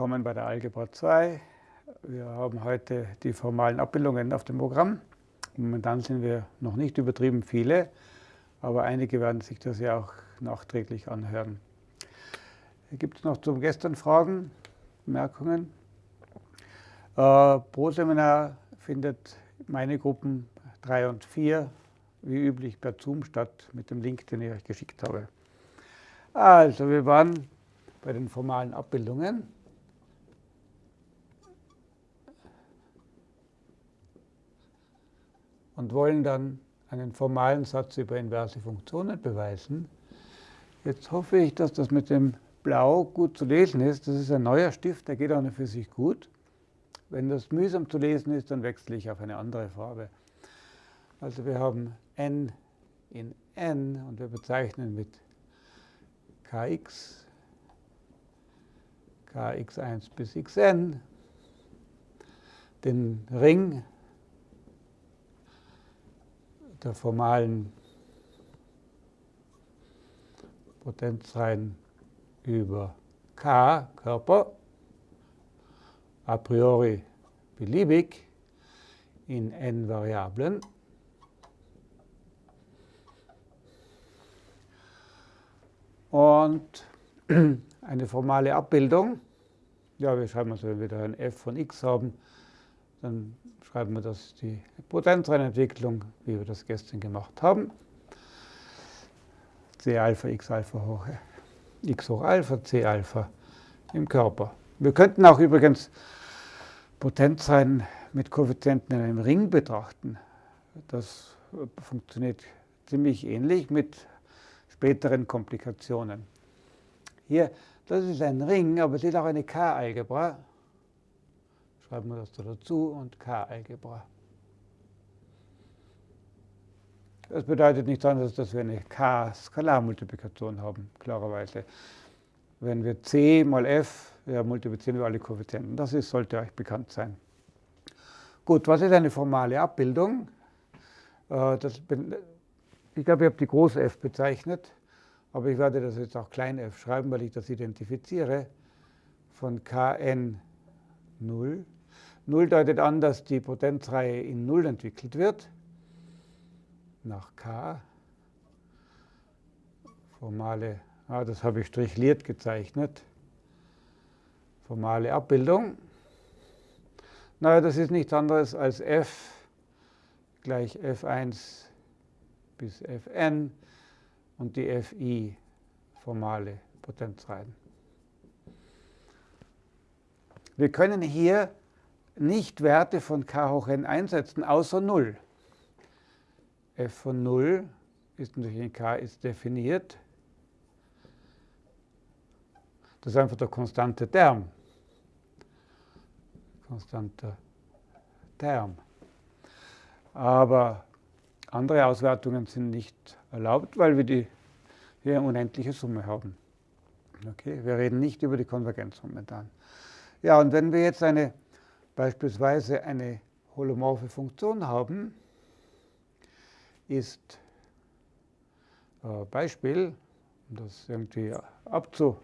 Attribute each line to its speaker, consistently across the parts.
Speaker 1: Willkommen bei der Algebra 2. Wir haben heute die formalen Abbildungen auf dem Programm. Momentan sind wir noch nicht übertrieben viele, aber einige werden sich das ja auch nachträglich anhören. Gibt es noch zum gestern Fragen, Bemerkungen? Äh, pro Seminar findet meine Gruppen 3 und 4 wie üblich per Zoom statt mit dem Link, den ich euch geschickt habe. Also, wir waren bei den formalen Abbildungen. Und wollen dann einen formalen Satz über inverse Funktionen beweisen. Jetzt hoffe ich, dass das mit dem Blau gut zu lesen ist. Das ist ein neuer Stift, der geht auch für sich gut. Wenn das mühsam zu lesen ist, dann wechsle ich auf eine andere Farbe. Also wir haben n in n und wir bezeichnen mit kx, kx1 bis xn, den Ring der formalen Potenzreihen über k, Körper, a priori beliebig in n Variablen. Und eine formale Abbildung, ja, wir schreiben also, wenn wir da ein f von x haben, dann schreiben wir das die Potenzreihenentwicklung, wie wir das gestern gemacht haben. c Alpha x Alpha hoch x hoch Alpha, c Alpha im Körper. Wir könnten auch übrigens Potenzreihen mit Koeffizienten in einem Ring betrachten. Das funktioniert ziemlich ähnlich mit späteren Komplikationen. Hier, das ist ein Ring, aber es ist auch eine K-Algebra. Schreiben wir das da dazu und K-Algebra. Das bedeutet nichts anderes, dass wir eine K-Skalarmultiplikation haben, klarerweise. Wenn wir c mal f, ja, multiplizieren wir alle Koeffizienten. Das ist, sollte euch bekannt sein. Gut, was ist eine formale Abbildung? Äh, das ich glaube, ich habe die große f bezeichnet, aber ich werde das jetzt auch klein f schreiben, weil ich das identifiziere von kn 0. 0 deutet an, dass die Potenzreihe in 0 entwickelt wird, nach k. Formale, ah, das habe ich strichliert gezeichnet, formale Abbildung. Naja, das ist nichts anderes als f gleich f1 bis Fn und die Fi formale Potenzreihen. Wir können hier nicht Werte von k hoch n einsetzen, außer 0. f von 0 ist natürlich in k ist definiert. Das ist einfach der konstante Term. Konstanter Term. Aber andere Auswertungen sind nicht erlaubt, weil wir die hier eine unendliche Summe haben. Okay, wir reden nicht über die Konvergenz momentan. Ja, und wenn wir jetzt eine, beispielsweise eine holomorphe Funktion haben, ist äh, Beispiel, um das irgendwie abzu,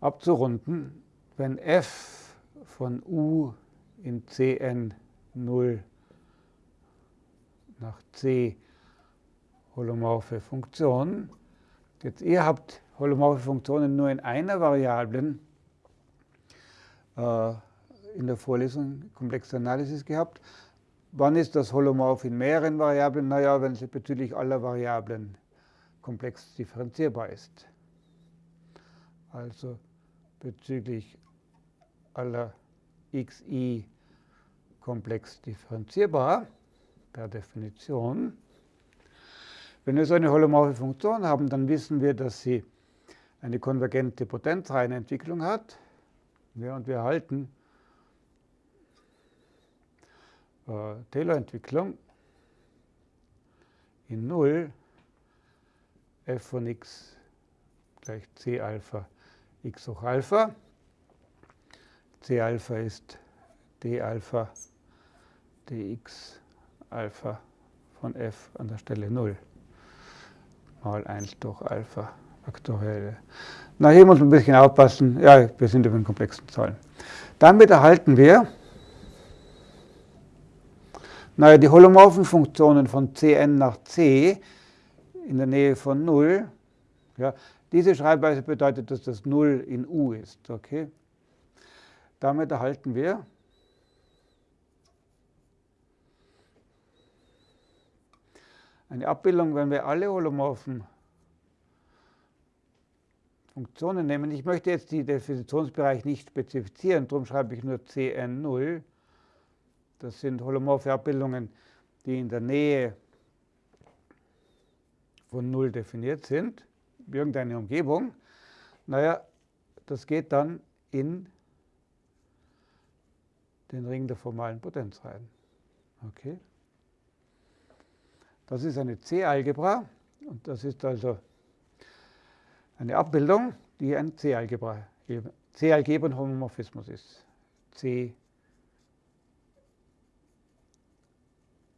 Speaker 1: abzurunden, wenn f von u in Cn 0 nach C holomorphe Funktion. Jetzt ihr habt holomorphe Funktionen nur in einer Variablen äh, in der Vorlesung komplexe Analysis gehabt. Wann ist das holomorph in mehreren Variablen? Naja, wenn sie bezüglich aller Variablen komplex differenzierbar ist. Also bezüglich aller xi komplex differenzierbar per Definition. Wenn wir so eine holomorphe Funktion haben, dann wissen wir, dass sie eine konvergente Potenzreihenentwicklung hat. Ja, und wir erhalten äh, Taylor-Entwicklung in 0 f von x gleich c Alpha x hoch Alpha. c Alpha ist d Alpha dx Alpha von f an der Stelle 0 mal 1 durch Alpha Faktorielle. Na, hier muss man ein bisschen aufpassen. Ja, wir sind über den komplexen Zahlen. Damit erhalten wir naja, die holomorphen Funktionen von Cn nach C in der Nähe von 0, ja, diese Schreibweise bedeutet, dass das 0 in U ist. Okay? Damit erhalten wir eine Abbildung, wenn wir alle holomorphen Funktionen nehmen. Ich möchte jetzt die Definitionsbereich nicht spezifizieren, darum schreibe ich nur Cn0. Das sind holomorphe Abbildungen, die in der Nähe von 0 definiert sind, irgendeine Umgebung. Naja, das geht dann in den Ring der formalen Potenz rein. Okay. Das ist eine C-Algebra und das ist also eine Abbildung, die ein C-Algebra, C-Algebren-Homomorphismus ist.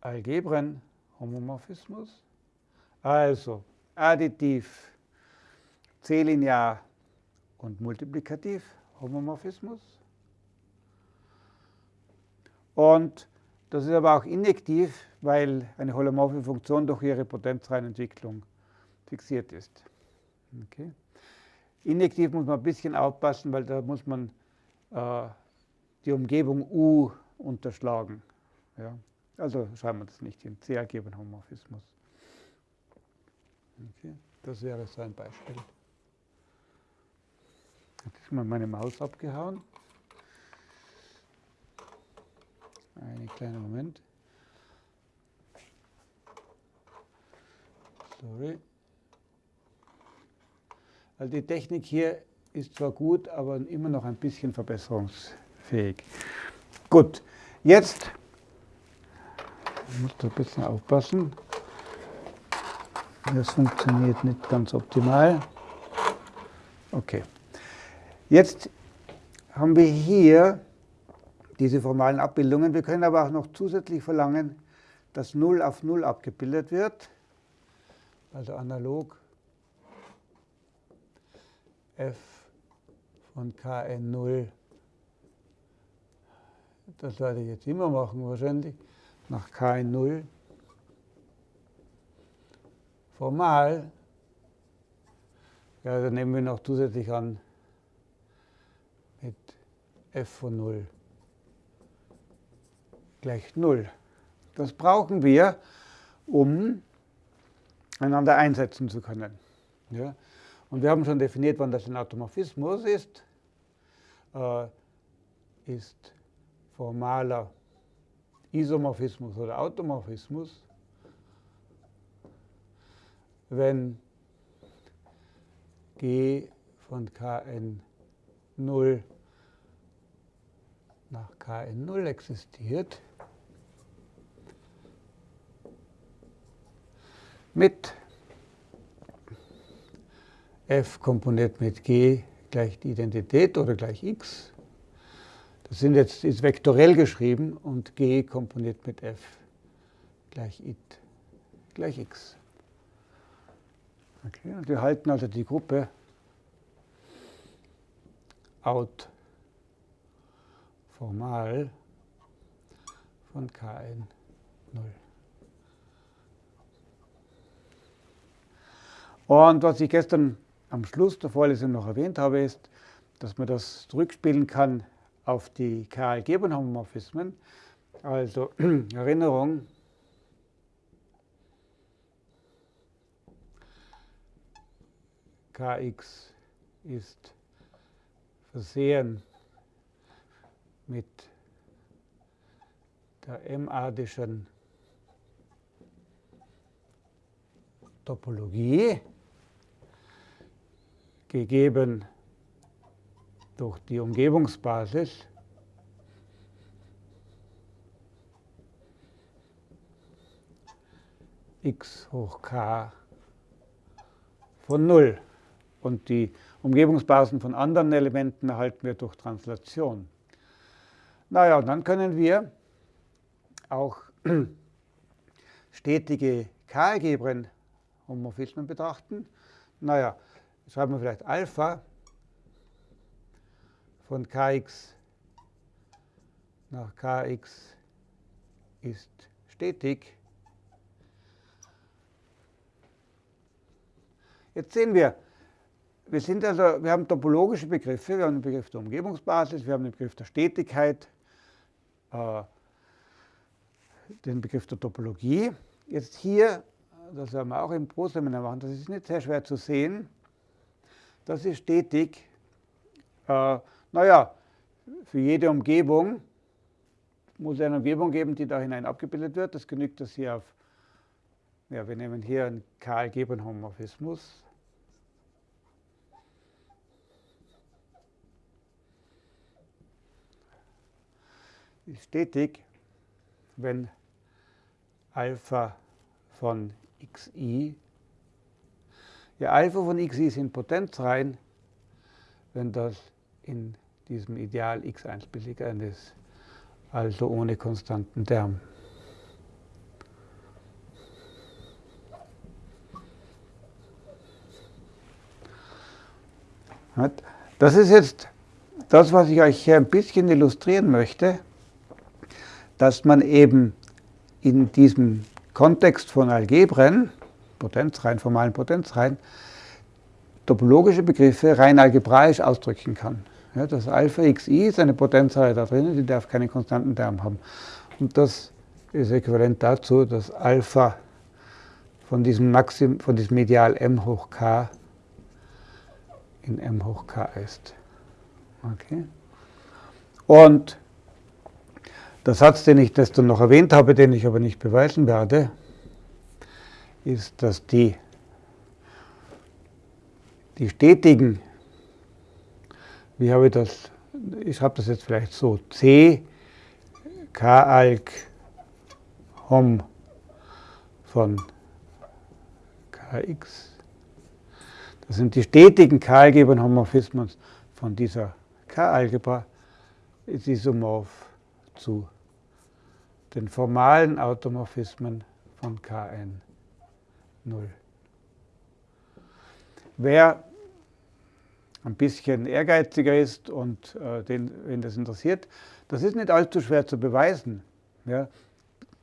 Speaker 1: C-Algebren-Homomorphismus. Also additiv, C-linear und multiplikativ Homomorphismus. Und das ist aber auch injektiv, weil eine holomorphe Funktion durch ihre Potenzreihenentwicklung fixiert ist. Okay. Injektiv muss man ein bisschen aufpassen, weil da muss man äh, die Umgebung U unterschlagen. Ja. Also schreiben wir das nicht hin. C ergeben Homomorphismus. Okay. Das wäre so ein Beispiel. Jetzt ist mal meine Maus abgehauen. Einen kleinen Moment. Sorry. Also die Technik hier ist zwar gut, aber immer noch ein bisschen verbesserungsfähig. Gut, jetzt ich muss da ein bisschen aufpassen. Das funktioniert nicht ganz optimal. Okay. Jetzt haben wir hier diese formalen Abbildungen. Wir können aber auch noch zusätzlich verlangen, dass 0 auf 0 abgebildet wird. Also analog f von Kn0. Das werde ich jetzt immer machen wahrscheinlich. Nach Kn0. Formal, ja, dann nehmen wir noch zusätzlich an mit f von 0 gleich 0. Das brauchen wir, um einander einsetzen zu können. Ja? Und wir haben schon definiert, wann das ein Automorphismus ist. Äh, ist formaler Isomorphismus oder Automorphismus, wenn g von Kn0 nach Kn0 existiert, mit f komponiert mit g gleich die Identität oder gleich x. Das sind jetzt, ist vektorell geschrieben und g komponiert mit f gleich it gleich x. Okay, und wir halten also die Gruppe out formal von Kn 0. Und was ich gestern am Schluss der Vorlesung noch erwähnt habe, ist, dass man das zurückspielen kann auf die Karl-Gebern-Homomorphismen. Also Erinnerung, Kx ist versehen mit der M-adischen Topologie gegeben durch die Umgebungsbasis x hoch k von 0. Und die Umgebungsbasen von anderen Elementen erhalten wir durch Translation. Naja, und dann können wir auch stetige K-Algebren Homomorphismen betrachten. Naja, schreiben wir vielleicht Alpha von kx nach kx ist stetig. Jetzt sehen wir, wir, sind also, wir haben topologische Begriffe, wir haben den Begriff der Umgebungsbasis, wir haben den Begriff der Stetigkeit, äh, den Begriff der Topologie. Jetzt hier, das werden wir auch im Pro-Seminar machen, das ist nicht sehr schwer zu sehen, das ist stetig. Äh, naja, für jede Umgebung muss es eine Umgebung geben, die da hinein abgebildet wird. Das genügt das hier auf, ja, wir nehmen hier einen K-Algebren-Homomorphismus. Ist stetig, wenn Alpha von xi, ja, Alpha von xi sind Potenzreihen, wenn das in diesem Ideal x1 billig ist, also ohne konstanten Term. Das ist jetzt das, was ich euch hier ein bisschen illustrieren möchte, dass man eben in diesem Kontext von Algebren, Potenzreihen, formalen Potenzreihen, topologische Begriffe rein algebraisch ausdrücken kann. Ja, das Alpha xi ist eine Potenzreihe da drinnen, die darf keinen konstanten Term haben. Und das ist äquivalent dazu, dass Alpha von diesem, Maxim, von diesem Ideal m hoch k in m hoch k ist. Okay. Und der Satz, den ich dann noch erwähnt habe, den ich aber nicht beweisen werde, ist, dass die die stetigen, wie habe ich das, ich habe das jetzt vielleicht so, C, K, Alk, Hom von Kx. Das sind die stetigen K-algebren Homorphismen von dieser K-Algebra, ist isomorph zu den formalen Automorphismen von Kn 0. Wer ein bisschen ehrgeiziger ist und äh, den, wen das interessiert, das ist nicht allzu schwer zu beweisen. Ja.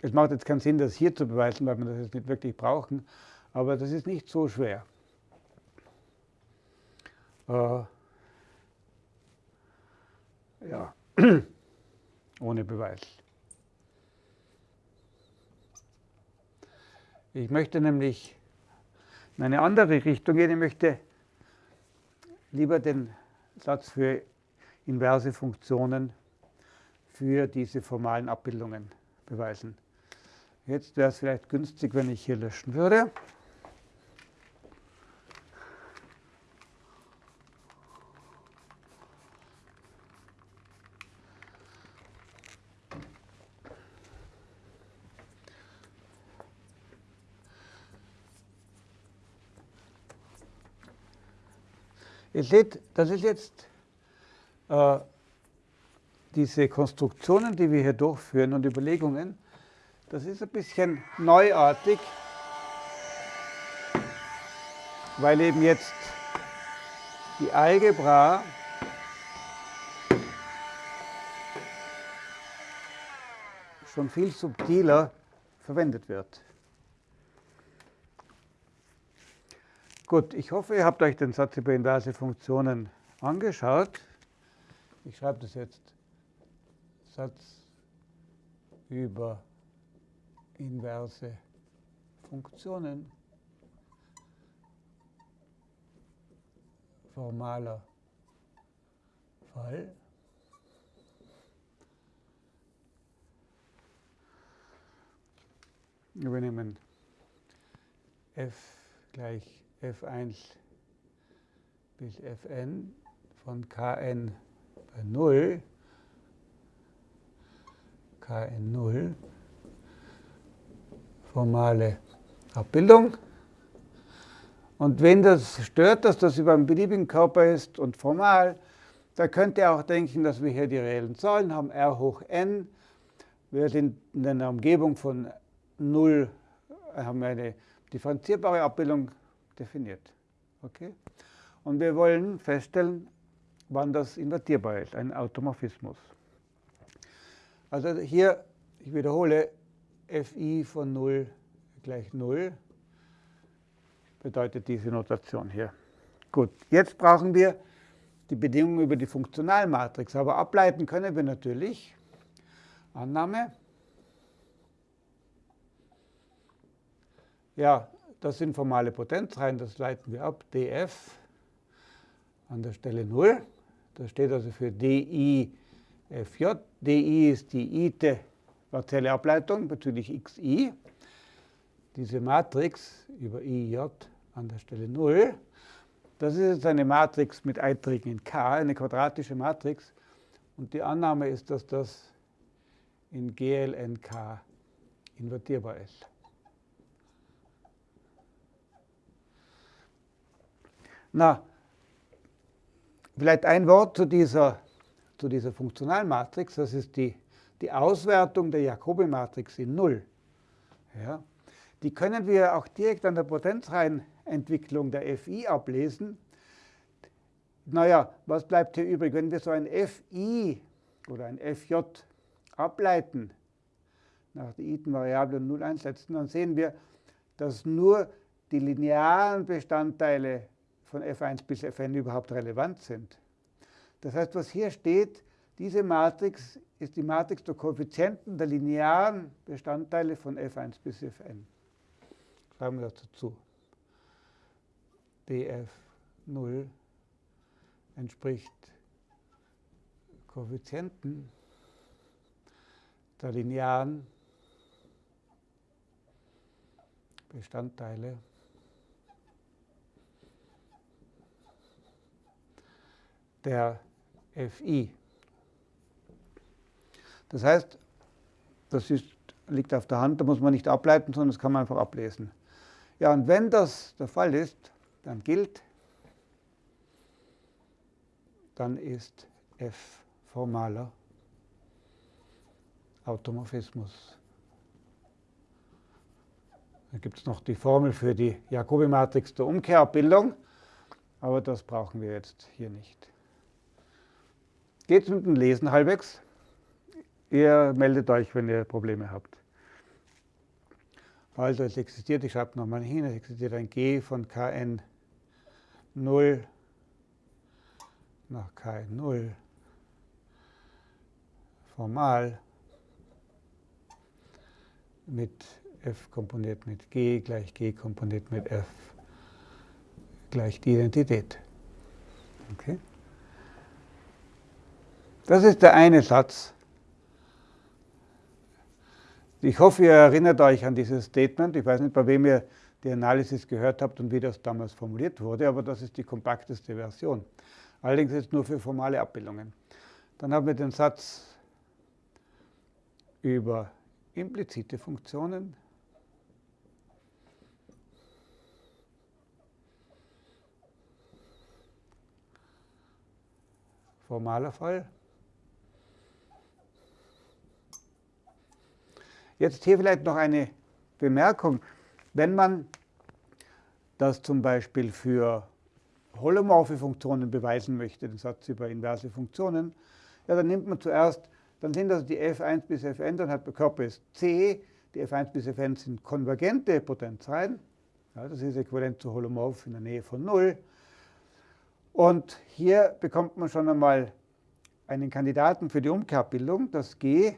Speaker 1: Es macht jetzt keinen Sinn, das hier zu beweisen, weil wir das jetzt nicht wirklich brauchen, aber das ist nicht so schwer. Äh, ja, ohne Beweis. Ich möchte nämlich in eine andere Richtung gehen. Ich möchte lieber den Satz für inverse Funktionen für diese formalen Abbildungen beweisen. Jetzt wäre es vielleicht günstig, wenn ich hier löschen würde. Ihr seht, das ist jetzt äh, diese Konstruktionen, die wir hier durchführen und Überlegungen, das ist ein bisschen neuartig, weil eben jetzt die Algebra schon viel subtiler verwendet wird. Gut, ich hoffe, ihr habt euch den Satz über inverse Funktionen angeschaut. Ich schreibe das jetzt. Satz über inverse Funktionen. Formaler Fall. Wir nehmen f gleich f1 bis fn von kn bei 0, kn 0, formale Abbildung. Und wenn das stört, dass das über einen beliebigen Körper ist und formal, da könnt ihr auch denken, dass wir hier die reellen Zahlen haben, r hoch n. Wir sind in einer Umgebung von 0, haben eine differenzierbare Abbildung definiert. Okay? Und wir wollen feststellen, wann das invertierbar ist, ein Automorphismus. Also hier, ich wiederhole, fi von 0 gleich 0 bedeutet diese Notation hier. Gut, jetzt brauchen wir die Bedingungen über die Funktionalmatrix, aber ableiten können wir natürlich. Annahme. Ja, das sind formale Potenzreihen, das leiten wir ab. df an der Stelle 0. Das steht also für di fj. di ist die ite partielle Ableitung bezüglich xi. Diese Matrix über ij an der Stelle 0, das ist jetzt eine Matrix mit Einträgen in k, eine quadratische Matrix. Und die Annahme ist, dass das in GLNK invertierbar ist. Na, vielleicht ein Wort zu dieser, zu dieser Funktionalmatrix. Das ist die, die Auswertung der Jacobi-Matrix in Null. Ja. Die können wir auch direkt an der Potenzreihenentwicklung der Fi ablesen. Naja, was bleibt hier übrig? Wenn wir so ein Fi oder ein Fj ableiten, nach der Iten-Variable 0 einsetzen, dann sehen wir, dass nur die linearen Bestandteile von f1 bis fn überhaupt relevant sind. Das heißt, was hier steht, diese Matrix ist die Matrix der Koeffizienten der linearen Bestandteile von f1 bis fn. Schreiben wir dazu. df0 entspricht Koeffizienten der linearen Bestandteile der Fi. Das heißt, das ist, liegt auf der Hand, da muss man nicht ableiten, sondern das kann man einfach ablesen. Ja, und wenn das der Fall ist, dann gilt, dann ist f formaler Automorphismus. Da gibt es noch die Formel für die Jacobi-Matrix der Umkehrabbildung, aber das brauchen wir jetzt hier nicht. Geht es mit dem Lesen halbwegs? Ihr meldet euch, wenn ihr Probleme habt. Also es existiert, ich schreibe nochmal hin, es existiert ein G von Kn 0 nach Kn 0 formal mit f komponiert mit g gleich g komponiert mit f gleich die Identität. Okay. Das ist der eine Satz. Ich hoffe, ihr erinnert euch an dieses Statement. Ich weiß nicht, bei wem ihr die Analysis gehört habt und wie das damals formuliert wurde, aber das ist die kompakteste Version. Allerdings ist nur für formale Abbildungen. Dann haben wir den Satz über implizite Funktionen. Formaler Fall. Jetzt hier vielleicht noch eine Bemerkung. Wenn man das zum Beispiel für holomorphe Funktionen beweisen möchte, den Satz über inverse Funktionen, ja, dann nimmt man zuerst dann sind das die f1 bis fn, dann hat der Körper ist c, die f1 bis fn sind konvergente Potenzreihen, ja, das ist äquivalent zu Holomorph in der Nähe von 0. Und hier bekommt man schon einmal einen Kandidaten für die Umkehrbildung. Das G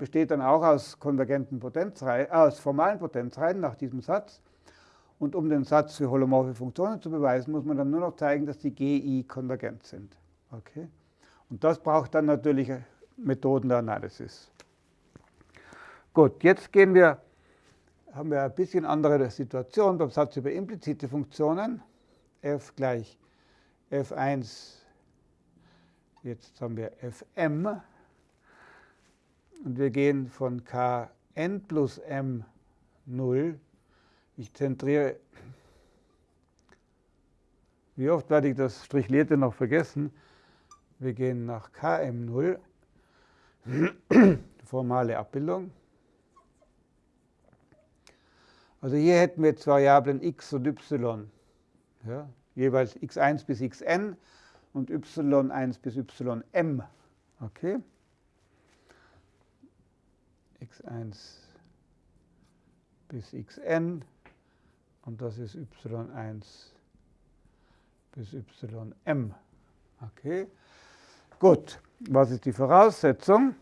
Speaker 1: besteht dann auch aus konvergenten Potenzreihen, aus formalen Potenzreihen nach diesem Satz. Und um den Satz für holomorphe Funktionen zu beweisen, muss man dann nur noch zeigen, dass die GI konvergent sind. Okay? Und das braucht dann natürlich Methoden der Analysis. Gut, jetzt gehen wir, haben wir ein bisschen andere Situation beim Satz über implizite Funktionen. f gleich f1, jetzt haben wir fm. Und wir gehen von kn plus m 0. Ich zentriere, wie oft werde ich das Strichlierte noch vergessen? Wir gehen nach km0 formale Abbildung. Also hier hätten wir zwei Variablen x und y. Ja, jeweils x1 bis xn und y1 bis ym. Okay? X1 bis xn und das ist y1 bis ym. Okay? Gut, was ist die Voraussetzung?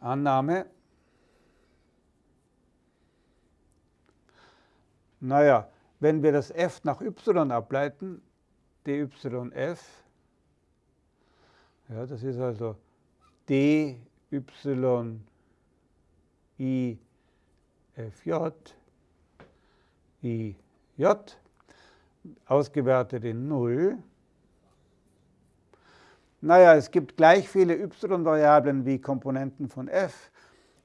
Speaker 1: Annahme. Naja, wenn wir das f nach y ableiten, dyf, ja, das ist also dy i fj, ij, ausgewertet in 0. Naja, es gibt gleich viele y-Variablen wie Komponenten von f.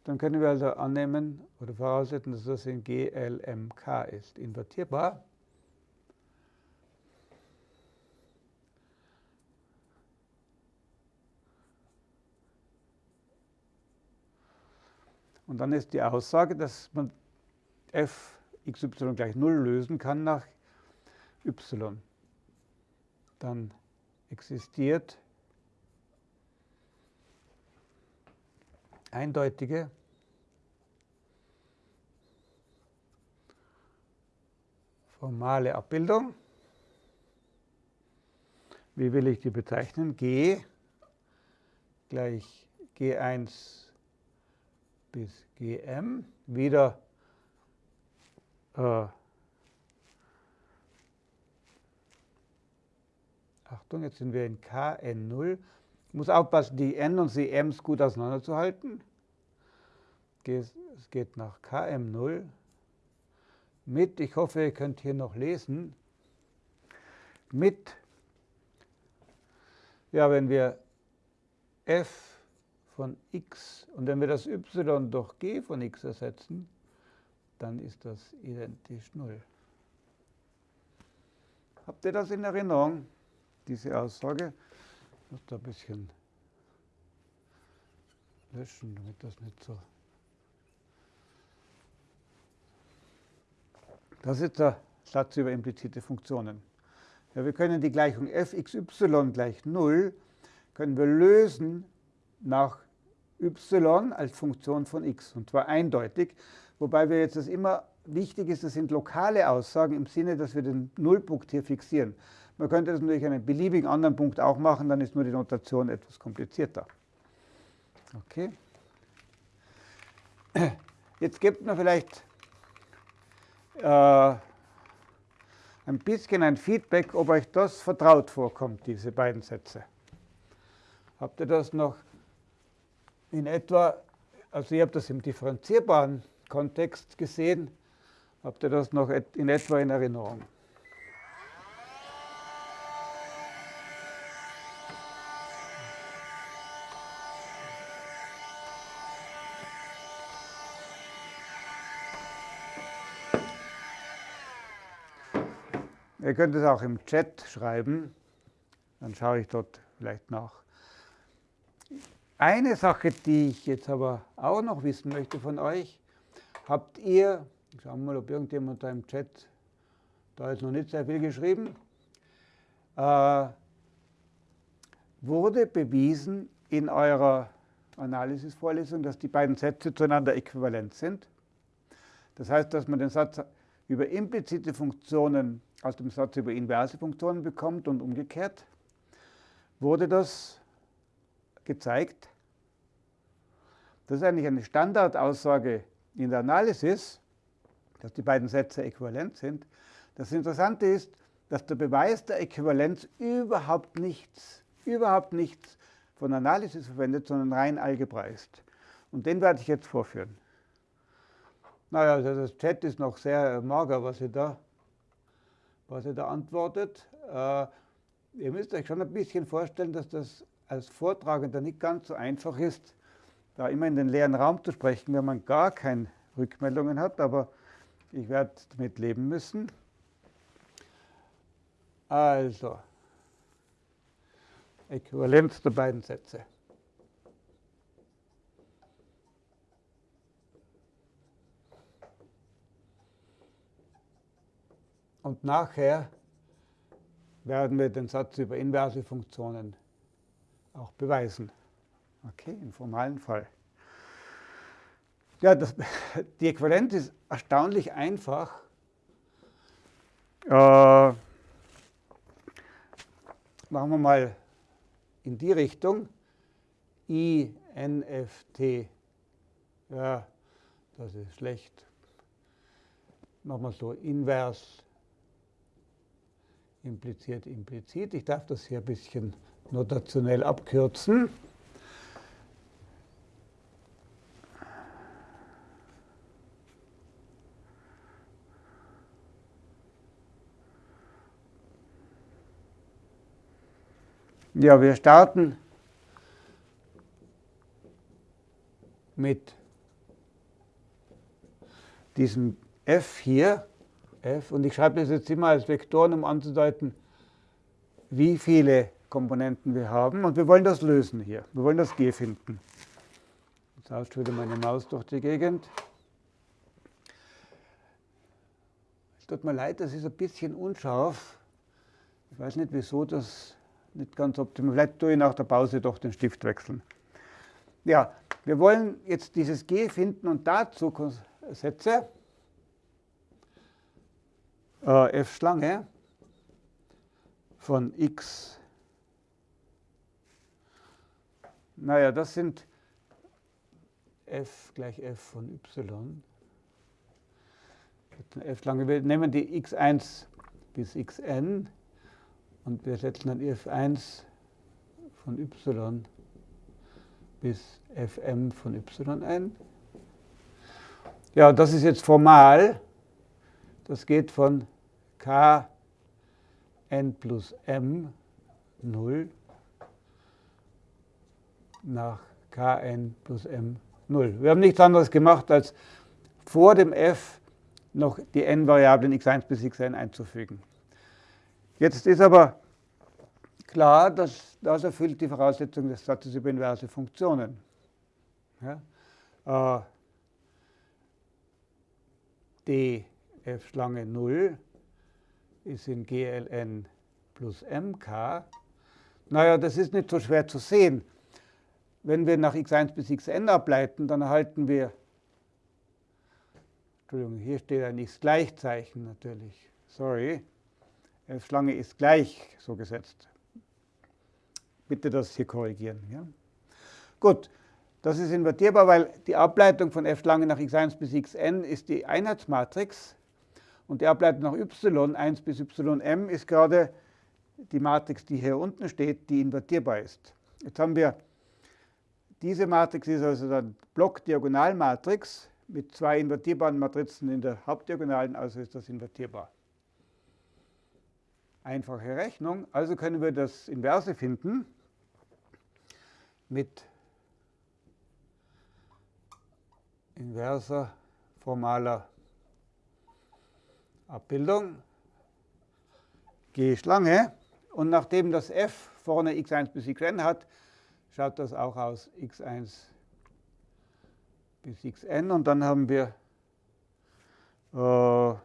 Speaker 1: Dann können wir also annehmen oder voraussetzen, dass das in GLMK ist, invertierbar. Und dann ist die Aussage, dass man f xy gleich 0 lösen kann nach y. Dann existiert eindeutige formale Abbildung. Wie will ich die bezeichnen? G gleich G1 bis Gm. Wieder äh, Achtung, jetzt sind wir in Kn0. Ich muss aufpassen, die n und die m's gut auseinanderzuhalten. Es geht nach Km0 mit, ich hoffe, ihr könnt hier noch lesen, mit, ja, wenn wir f von x und wenn wir das y durch g von x ersetzen, dann ist das identisch 0. Habt ihr das in Erinnerung, diese Aussage? Ich muss da ein bisschen löschen, damit das nicht so Das ist der Satz über implizite Funktionen. Ja, wir können die Gleichung fxy gleich 0 können wir lösen nach y als Funktion von x, und zwar eindeutig, wobei wir jetzt das immer wichtig ist, das sind lokale Aussagen im Sinne, dass wir den Nullpunkt hier fixieren. Man könnte das natürlich an einem beliebigen anderen Punkt auch machen, dann ist nur die Notation etwas komplizierter. Okay. Jetzt gibt man vielleicht äh, ein bisschen ein Feedback, ob euch das vertraut vorkommt, diese beiden Sätze. Habt ihr das noch in etwa, also ihr habt das im differenzierbaren Kontext gesehen, habt ihr das noch in etwa in Erinnerung? Ihr könnt es auch im Chat schreiben, dann schaue ich dort vielleicht nach. Eine Sache, die ich jetzt aber auch noch wissen möchte von euch, habt ihr, schauen wir mal, ob irgendjemand da im Chat, da ist noch nicht sehr viel geschrieben, äh, wurde bewiesen in eurer Analysisvorlesung, dass die beiden Sätze zueinander äquivalent sind. Das heißt, dass man den Satz über implizite Funktionen aus dem Satz über inverse Funktionen bekommt und umgekehrt, wurde das gezeigt. Das ist eigentlich eine Standardaussage in der Analysis, dass die beiden Sätze äquivalent sind. Das Interessante ist, dass der Beweis der Äquivalenz überhaupt nichts, überhaupt nichts von Analysis verwendet, sondern rein Algebra ist. Und den werde ich jetzt vorführen. Naja, also das Chat ist noch sehr mager, was ihr da was er da antwortet. Äh, ihr müsst euch schon ein bisschen vorstellen, dass das als Vortragender nicht ganz so einfach ist, da immer in den leeren Raum zu sprechen, wenn man gar keine Rückmeldungen hat, aber ich werde damit leben müssen. Also, Äquivalenz der beiden Sätze. Und nachher werden wir den Satz über inverse Funktionen auch beweisen. Okay, im formalen Fall. Ja, das, die Äquivalenz ist erstaunlich einfach. Äh, machen wir mal in die Richtung. I, N, F, T. Ja, das ist schlecht. Machen wir so invers impliziert implizit. Ich darf das hier ein bisschen notationell abkürzen. Ja, wir starten mit diesem f hier, f, und ich schreibe das jetzt immer als Vektoren, um anzudeuten, wie viele Komponenten wir haben. Und wir wollen das lösen hier. Wir wollen das g finden. Jetzt tauscht wieder meine Maus durch die Gegend. Es tut mir leid, das ist ein bisschen unscharf. Ich weiß nicht, wieso das nicht ganz optimal. Vielleicht tue ich nach der Pause doch den Stift wechseln. Ja, wir wollen jetzt dieses G finden und dazu Sätze äh, f Schlange von x. Naja, das sind f gleich f von y. f Schlange. Wir nehmen die x1 bis xn und wir setzen dann f1 von y bis fm von y ein. Ja, das ist jetzt formal. Das geht von k n plus m 0 nach kn plus m 0. Wir haben nichts anderes gemacht, als vor dem f noch die n-Variablen x1 bis xn einzufügen. Jetzt ist aber klar, dass das erfüllt die Voraussetzung des Satzes über inverse Funktionen. Ja? Äh, die f-Schlange 0 ist in gln plus mk. Naja, das ist nicht so schwer zu sehen. Wenn wir nach x1 bis xn ableiten, dann erhalten wir, Entschuldigung, hier steht ein x-Gleichzeichen natürlich, sorry, f-Schlange ist gleich so gesetzt. Bitte das hier korrigieren. Ja? Gut, das ist invertierbar, weil die Ableitung von f-Schlange nach x1 bis xn ist die Einheitsmatrix und die Ableitung nach y, 1 bis ym, ist gerade die Matrix, die hier unten steht, die invertierbar ist. Jetzt haben wir, diese Matrix ist also dann Block-Diagonalmatrix mit zwei invertierbaren Matrizen in der Hauptdiagonalen, also ist das invertierbar einfache Rechnung. Also können wir das Inverse finden mit inverser formaler Abbildung G Schlange. Und nachdem das f vorne x1 bis xn hat, schaut das auch aus x1 bis xn. Und dann haben wir äh,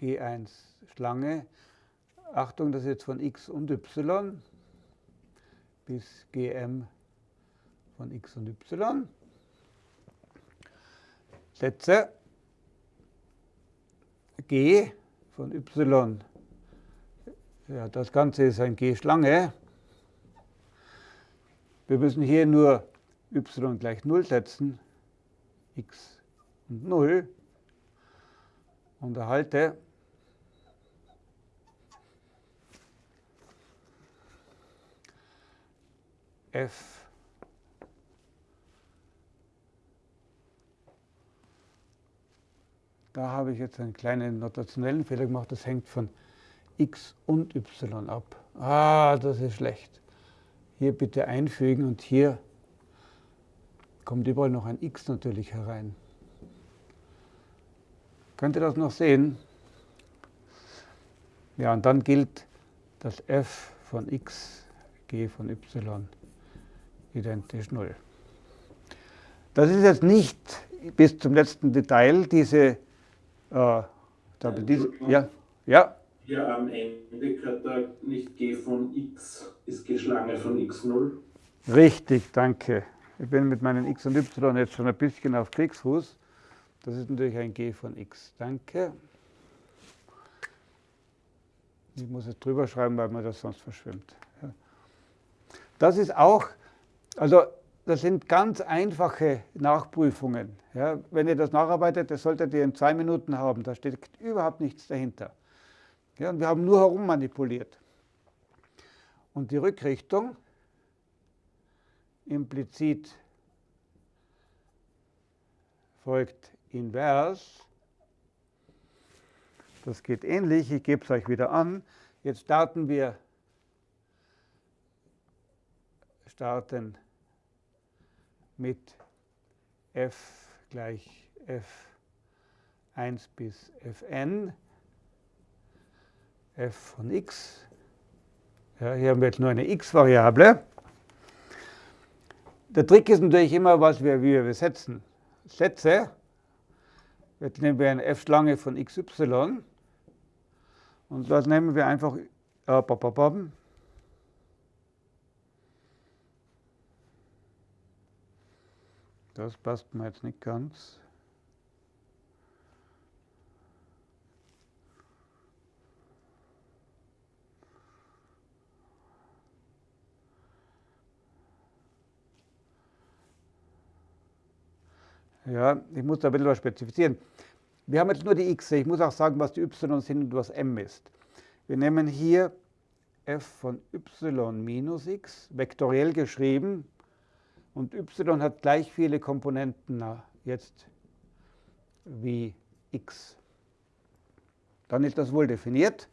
Speaker 1: G1 Schlange. Achtung, das ist jetzt von x und y bis Gm von x und y. Sätze G von y. Ja, das Ganze ist ein G-Schlange. Wir müssen hier nur y gleich 0 setzen, x und 0 und erhalte f Da habe ich jetzt einen kleinen notationellen Fehler gemacht. Das hängt von x und y ab. Ah, das ist schlecht. Hier bitte einfügen und hier kommt überall noch ein x natürlich herein. Könnt ihr das noch sehen? Ja, und dann gilt dass f von x, g von y identisch 0. Das ist jetzt nicht bis zum letzten Detail diese, äh, diese
Speaker 2: ja.
Speaker 1: Ja.
Speaker 2: Hier am Ende gehört da nicht g von x, ist g Schlange von x0.
Speaker 1: Richtig, danke. Ich bin mit meinen x und y jetzt schon ein bisschen auf Kriegsfuß. Das ist natürlich ein g von x. Danke. Ich muss es drüber schreiben, weil man das sonst verschwimmt. Das ist auch, also das sind ganz einfache Nachprüfungen. Ja, wenn ihr das nacharbeitet, das solltet ihr in zwei Minuten haben. Da steht überhaupt nichts dahinter. Ja, und wir haben nur herummanipuliert. Und die Rückrichtung implizit folgt invers. Das geht ähnlich, ich gebe es euch wieder an. Jetzt starten wir starten mit f gleich f1 bis fn, f von x. Ja, hier haben wir jetzt nur eine x-Variable. Der Trick ist natürlich immer, was wir, wie wir besetzen. Sätze, jetzt nehmen wir eine f-Schlange von xy und das nehmen wir einfach äh, Das passt mir jetzt nicht ganz. Ja, ich muss da ein bisschen was spezifizieren. Wir haben jetzt nur die x, ich muss auch sagen, was die y sind und was m ist. Wir nehmen hier f von y minus x, vektoriell geschrieben, und y hat gleich viele Komponenten jetzt wie x. Dann ist das wohl definiert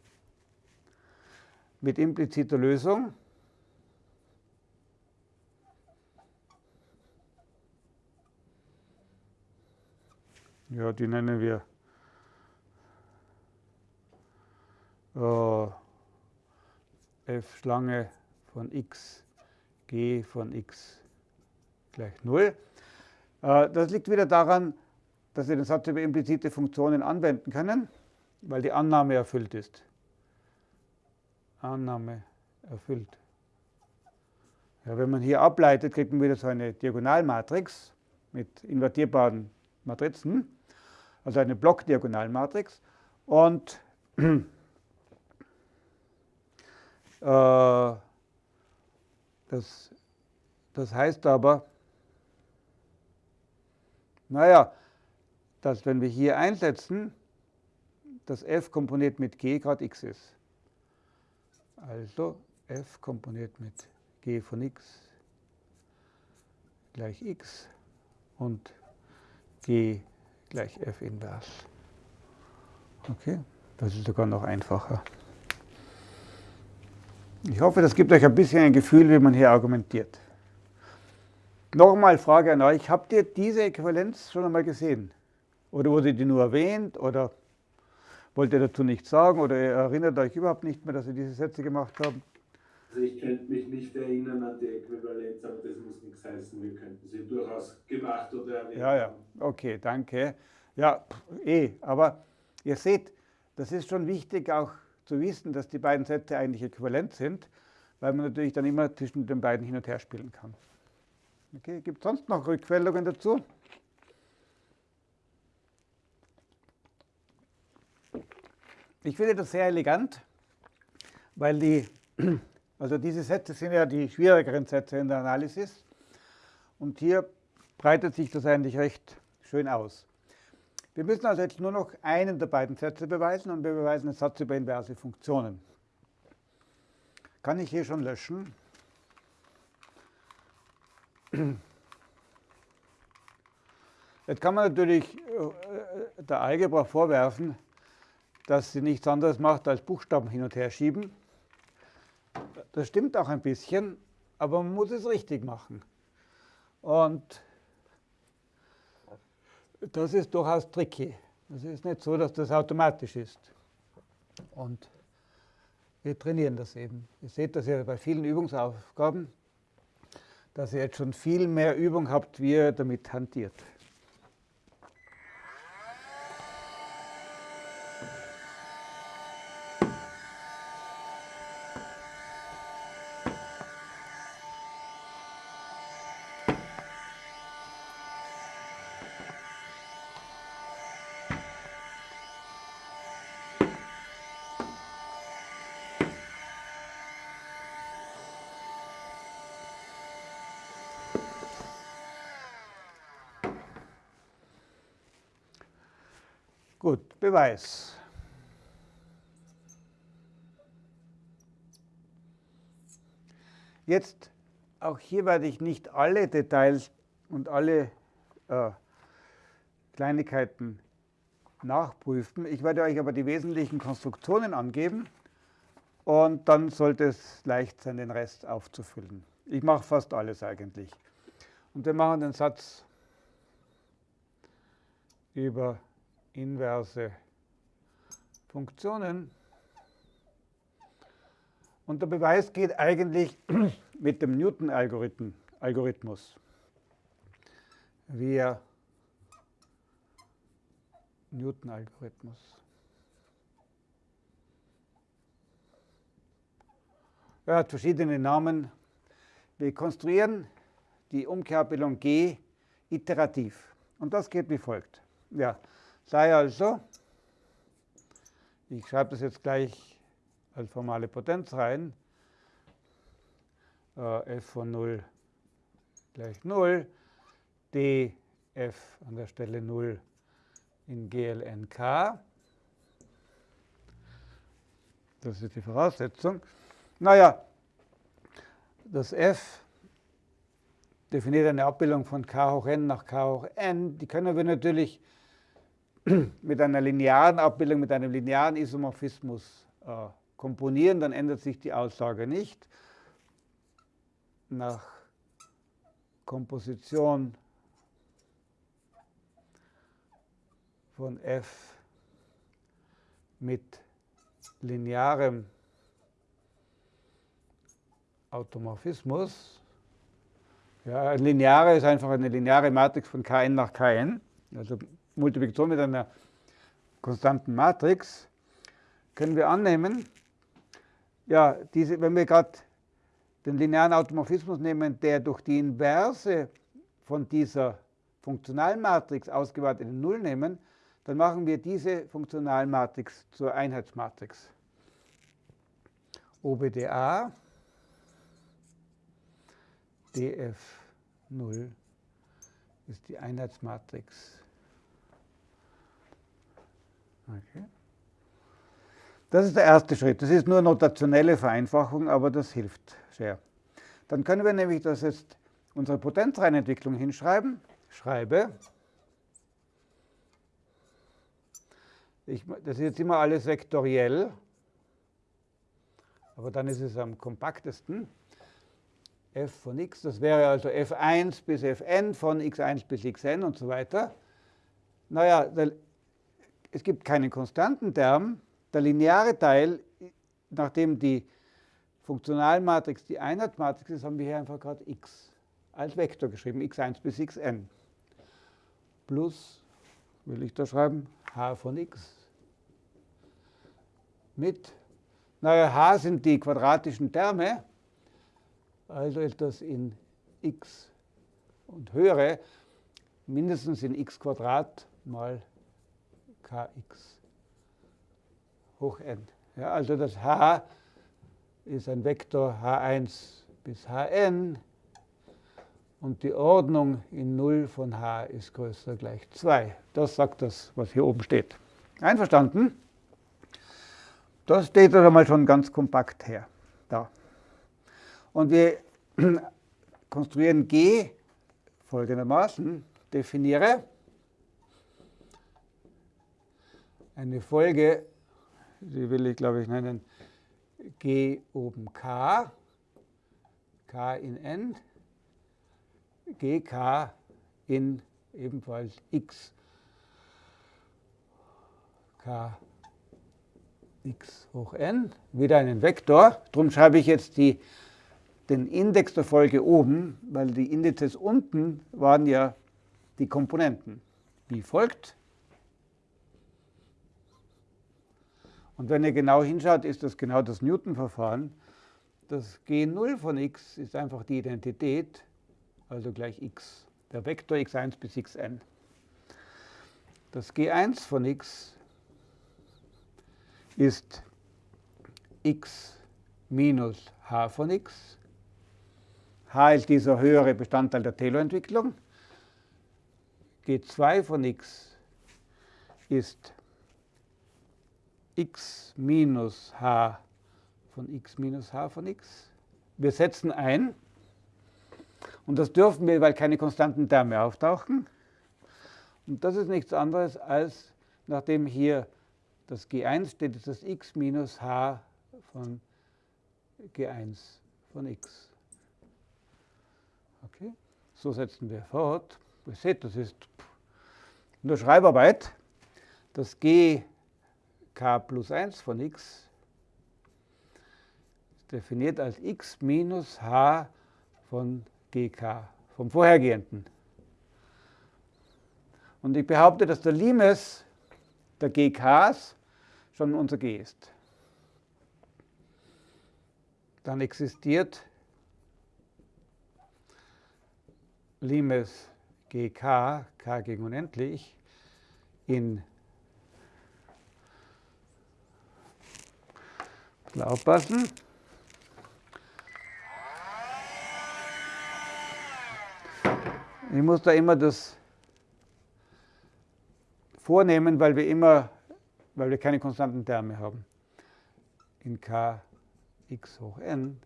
Speaker 1: mit impliziter Lösung. Ja, die nennen wir äh, f Schlange von x, g von x gleich 0. Äh, das liegt wieder daran, dass wir den Satz über implizite Funktionen anwenden können, weil die Annahme erfüllt ist. Annahme erfüllt. Ja, wenn man hier ableitet, kriegt man wieder so eine Diagonalmatrix mit invertierbaren Matrizen, also eine Blockdiagonalmatrix. Und äh, das, das heißt aber, naja, dass wenn wir hier einsetzen, dass f komponiert mit g gerade x ist. Also f komponiert mit g von x gleich x und g gleich f invers. Okay, das ist sogar noch einfacher. Ich hoffe, das gibt euch ein bisschen ein Gefühl, wie man hier argumentiert. Nochmal Frage an euch, habt ihr diese Äquivalenz schon einmal gesehen? Oder wurde die nur erwähnt oder wollt ihr dazu nichts sagen oder ihr erinnert euch überhaupt nicht mehr, dass ihr diese Sätze gemacht haben?
Speaker 2: Also ich könnte mich nicht erinnern an die Äquivalenz, aber das muss nichts heißen, wir könnten sie durchaus gemacht oder erwähnt
Speaker 1: Ja, ja, okay, danke. Ja, eh, aber ihr seht, das ist schon wichtig auch zu wissen, dass die beiden Sätze eigentlich äquivalent sind, weil man natürlich dann immer zwischen den beiden hin und her spielen kann. Okay, Gibt es sonst noch Rückmeldungen dazu? Ich finde das sehr elegant, weil die, also diese Sätze sind ja die schwierigeren Sätze in der Analysis. Und hier breitet sich das eigentlich recht schön aus. Wir müssen also jetzt nur noch einen der beiden Sätze beweisen und wir beweisen den Satz über inverse Funktionen. Kann ich hier schon löschen? Jetzt kann man natürlich äh, der Algebra vorwerfen, dass sie nichts anderes macht, als Buchstaben hin und her schieben. Das stimmt auch ein bisschen, aber man muss es richtig machen. Und das ist durchaus tricky. Es ist nicht so, dass das automatisch ist. Und wir trainieren das eben. Ihr seht das ja bei vielen Übungsaufgaben dass ihr jetzt schon viel mehr Übung habt, wie ihr damit hantiert. Beweis. Jetzt, auch hier werde ich nicht alle Details und alle äh, Kleinigkeiten nachprüfen. Ich werde euch aber die wesentlichen Konstruktionen angeben und dann sollte es leicht sein, den Rest aufzufüllen. Ich mache fast alles eigentlich. Und wir machen den Satz über inverse Funktionen. Und der Beweis geht eigentlich mit dem Newton-Algorithmus. Via Newton-Algorithmus. Er hat verschiedene Namen. Wir konstruieren die Umkehrabbildung G iterativ. Und das geht wie folgt. Ja, sei also, ich schreibe das jetzt gleich als formale Potenz rein, äh, f von 0 gleich 0, df an der Stelle 0 in GLNK. Das ist die Voraussetzung. Naja, das f definiert eine Abbildung von k hoch n nach k hoch n. Die können wir natürlich mit einer linearen Abbildung, mit einem linearen Isomorphismus äh, komponieren, dann ändert sich die Aussage nicht. Nach Komposition von f mit linearem Automorphismus. Ja, lineare ist einfach eine lineare Matrix von Kn nach Kn, also Multiplikation mit einer konstanten Matrix, können wir annehmen, ja, diese, wenn wir gerade den linearen Automorphismus nehmen, der durch die Inverse von dieser Funktionalmatrix ausgewartete Null nehmen, dann machen wir diese Funktionalmatrix zur Einheitsmatrix. OBDA df0 ist die Einheitsmatrix. Okay. Das ist der erste Schritt. Das ist nur notationelle Vereinfachung, aber das hilft sehr. Dann können wir nämlich das jetzt unsere Potenzreihenentwicklung hinschreiben. Schreibe. Ich, das ist jetzt immer alles vektoriell, aber dann ist es am kompaktesten f von x, das wäre also f1 bis fn von x1 bis xn und so weiter. Naja, es gibt keinen konstanten Term. Der lineare Teil, nachdem die Funktionalmatrix die Einheitsmatrix ist, haben wir hier einfach gerade x als Vektor geschrieben, x1 bis xn. Plus, will ich da schreiben, h von x. Mit, naja, h sind die quadratischen Terme, also ist das in x und höhere mindestens in x mal kx hoch n. Ja, also das h ist ein Vektor h1 bis hn und die Ordnung in 0 von h ist größer gleich 2. Das sagt das, was hier oben steht. Einverstanden? Das steht also mal schon ganz kompakt her. Da. Und wir konstruieren G folgendermaßen. Definiere eine Folge, die will ich glaube ich nennen G oben K, K in N, GK in ebenfalls X, K x hoch n, wieder einen Vektor. Darum schreibe ich jetzt die den Index der Folge oben, weil die Indizes unten waren ja die Komponenten. Wie folgt. Und wenn ihr genau hinschaut, ist das genau das Newton-Verfahren. Das G0 von x ist einfach die Identität, also gleich x, der Vektor x1 bis xn. Das G1 von x ist x minus h von x H ist dieser höhere Bestandteil der Taylor-Entwicklung. G2 von x ist x minus h von x minus h von x. Wir setzen ein, und das dürfen wir, weil keine konstanten Terme auftauchen. Und das ist nichts anderes als, nachdem hier das G1 steht, ist das x minus h von G1 von x. Okay, so setzen wir fort. Ihr seht, das ist nur Schreibarbeit. Das g k plus 1 von x ist definiert als x minus h von gk, vom vorhergehenden. Und ich behaupte, dass der Limes der gks schon unser g ist. Dann existiert Limes gk, k gegen unendlich, in aufpassen. Ich muss da immer das vornehmen, weil wir immer, weil wir keine konstanten Terme haben. In k x hoch n.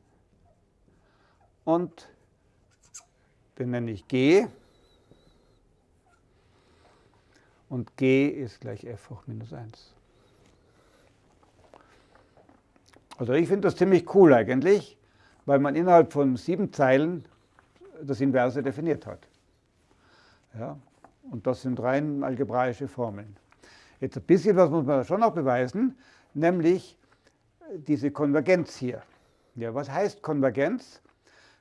Speaker 1: Und den nenne ich g. Und g ist gleich f hoch minus 1. Also ich finde das ziemlich cool eigentlich, weil man innerhalb von sieben Zeilen das Inverse definiert hat. Ja, und das sind rein algebraische Formeln. Jetzt ein bisschen was muss man schon noch beweisen, nämlich diese Konvergenz hier. Ja, was heißt Konvergenz?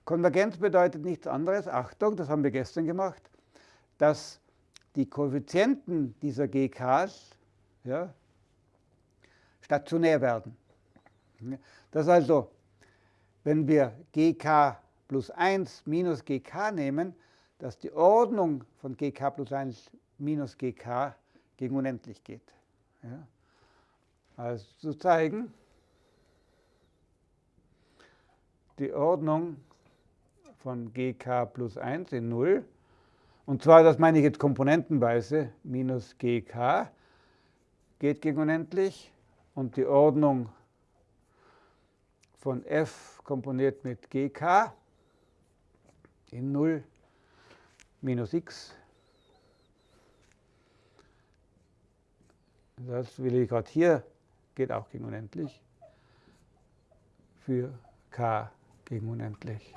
Speaker 1: Konvergenz bedeutet nichts anderes, Achtung, das haben wir gestern gemacht, dass die Koeffizienten dieser GKs ja, stationär werden. Das also, wenn wir GK plus 1 minus GK nehmen, dass die Ordnung von GK plus 1 minus GK gegen unendlich geht. Ja. Also zu zeigen, die Ordnung von GK plus 1 in 0, und zwar, das meine ich jetzt komponentenweise, minus GK geht gegen unendlich und die Ordnung von f komponiert mit GK in 0 minus x. Das will ich gerade hier, geht auch gegen unendlich, für k gegen unendlich.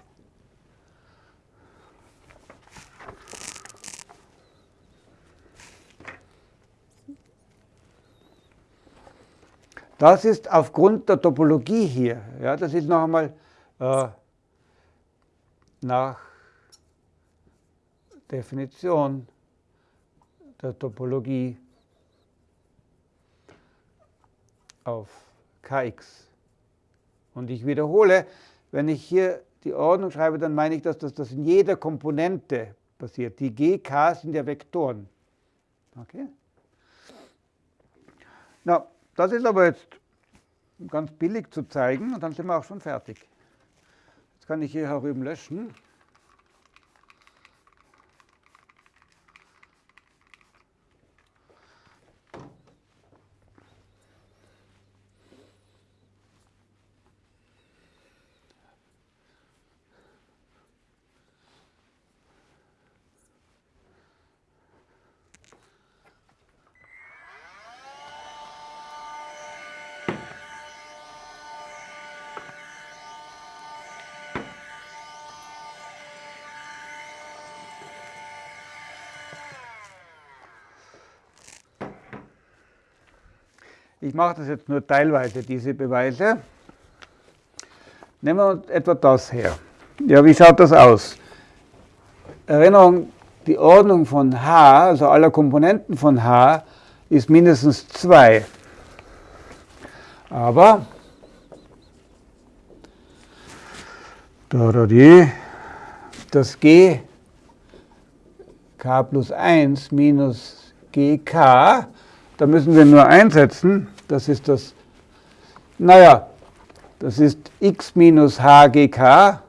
Speaker 1: Das ist aufgrund der Topologie hier. Ja, das ist noch einmal äh, nach Definition der Topologie auf Kx. Und ich wiederhole, wenn ich hier die Ordnung schreibe, dann meine ich, dass das, das in jeder Komponente passiert. Die GK sind ja Vektoren. Okay? Na, das ist aber jetzt ganz billig zu zeigen und dann sind wir auch schon fertig. Jetzt kann ich hier herüben löschen. Ich mache das jetzt nur teilweise, diese Beweise. Nehmen wir etwa das her. Ja, wie schaut das aus? Erinnerung, die Ordnung von h, also aller Komponenten von h, ist mindestens 2. Aber das g k plus 1 minus gk, da müssen wir nur einsetzen, das ist das, naja, das ist x minus hgk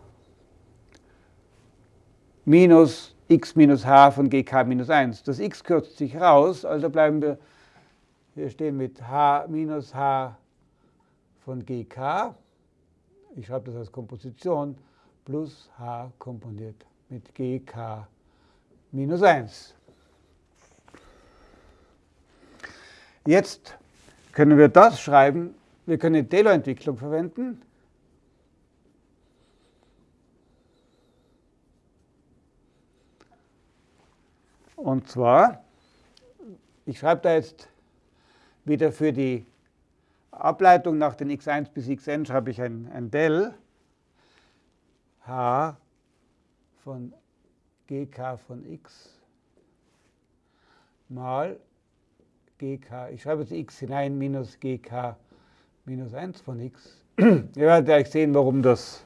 Speaker 1: minus x minus h von gk minus 1. Das x kürzt sich raus, also bleiben wir hier stehen mit h minus h von gk. Ich schreibe das als Komposition plus h komponiert mit gk minus 1. Jetzt können wir das schreiben. Wir können die Taylor-Entwicklung verwenden. Und zwar, ich schreibe da jetzt wieder für die Ableitung nach den x1 bis xn schreibe ich ein, ein del h von gk von x mal gk, ich schreibe jetzt x hinein, minus gk minus 1 von x. Ihr werdet gleich sehen, warum das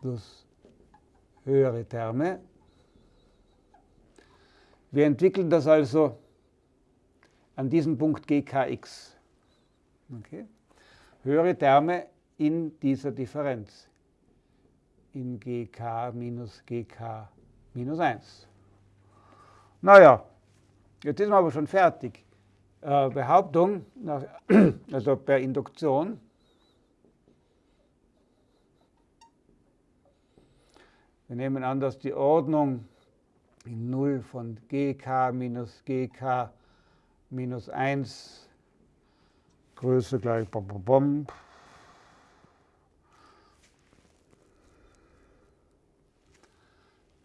Speaker 1: plus höhere Terme. Wir entwickeln das also an diesem Punkt gkx. Okay. Höhere Terme in dieser Differenz, in gk minus gk minus 1. Naja, jetzt ist man aber schon fertig. Äh, Behauptung, also per Induktion, wir nehmen an, dass die Ordnung in 0 von gk minus gk minus 1 Größe gleich bom, bom, bom.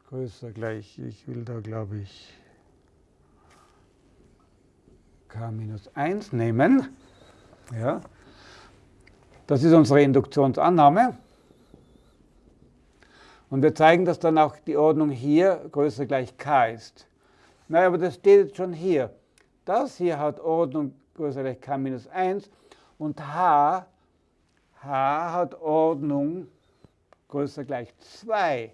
Speaker 1: Größe gleich, ich will da glaube ich k minus 1 nehmen. Ja. Das ist unsere Induktionsannahme. Und wir zeigen, dass dann auch die Ordnung hier größer gleich k ist. Naja, aber das steht schon hier. Das hier hat Ordnung größer gleich k minus 1 und h, h hat Ordnung größer gleich 2.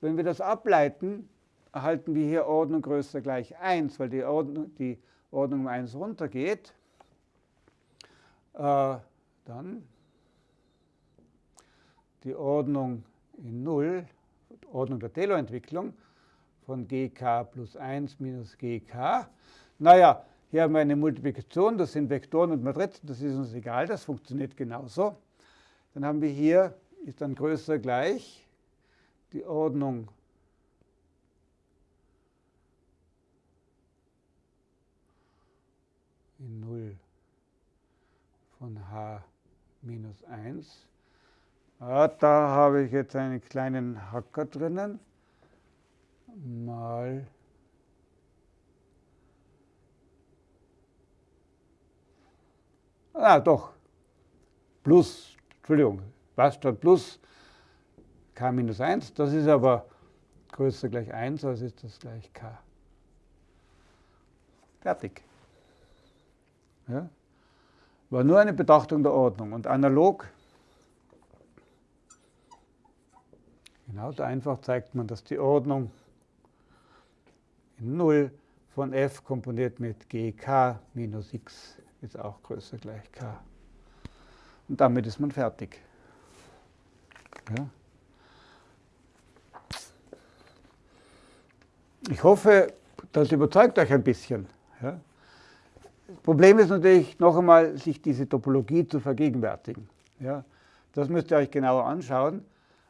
Speaker 1: Wenn wir das ableiten, erhalten wir hier Ordnung größer gleich 1, weil die Ordnung, die Ordnung um 1 runtergeht. Äh, dann die Ordnung in 0, Ordnung der Taylor-Entwicklung von gk plus 1 minus gk. Naja, hier haben wir eine Multiplikation, das sind Vektoren und Matrizen, das ist uns egal, das funktioniert genauso. Dann haben wir hier, ist dann größer gleich die Ordnung in 0 von h minus 1 Ah, da habe ich jetzt einen kleinen Hacker drinnen. Mal Ah, doch. Plus, Entschuldigung, was statt plus k minus 1. Das ist aber größer gleich 1, also ist das gleich k. Fertig. Ja? War nur eine Betrachtung der Ordnung. Und analog Genauso einfach zeigt man, dass die Ordnung in 0 von f komponiert mit gk minus x ist auch größer gleich k. Und damit ist man fertig. Ja. Ich hoffe, das überzeugt euch ein bisschen. Ja. Problem ist natürlich noch einmal, sich diese Topologie zu vergegenwärtigen. Ja. Das müsst ihr euch genauer anschauen.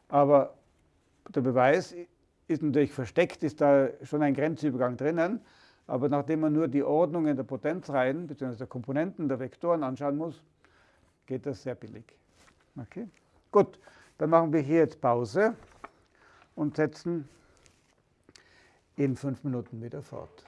Speaker 1: Aber der Beweis ist natürlich versteckt, ist da schon ein Grenzübergang drinnen. Aber nachdem man nur die Ordnungen der Potenzreihen bzw. der Komponenten der Vektoren anschauen muss, geht das sehr billig. Okay? Gut, dann machen wir hier jetzt Pause und setzen in fünf Minuten wieder fort.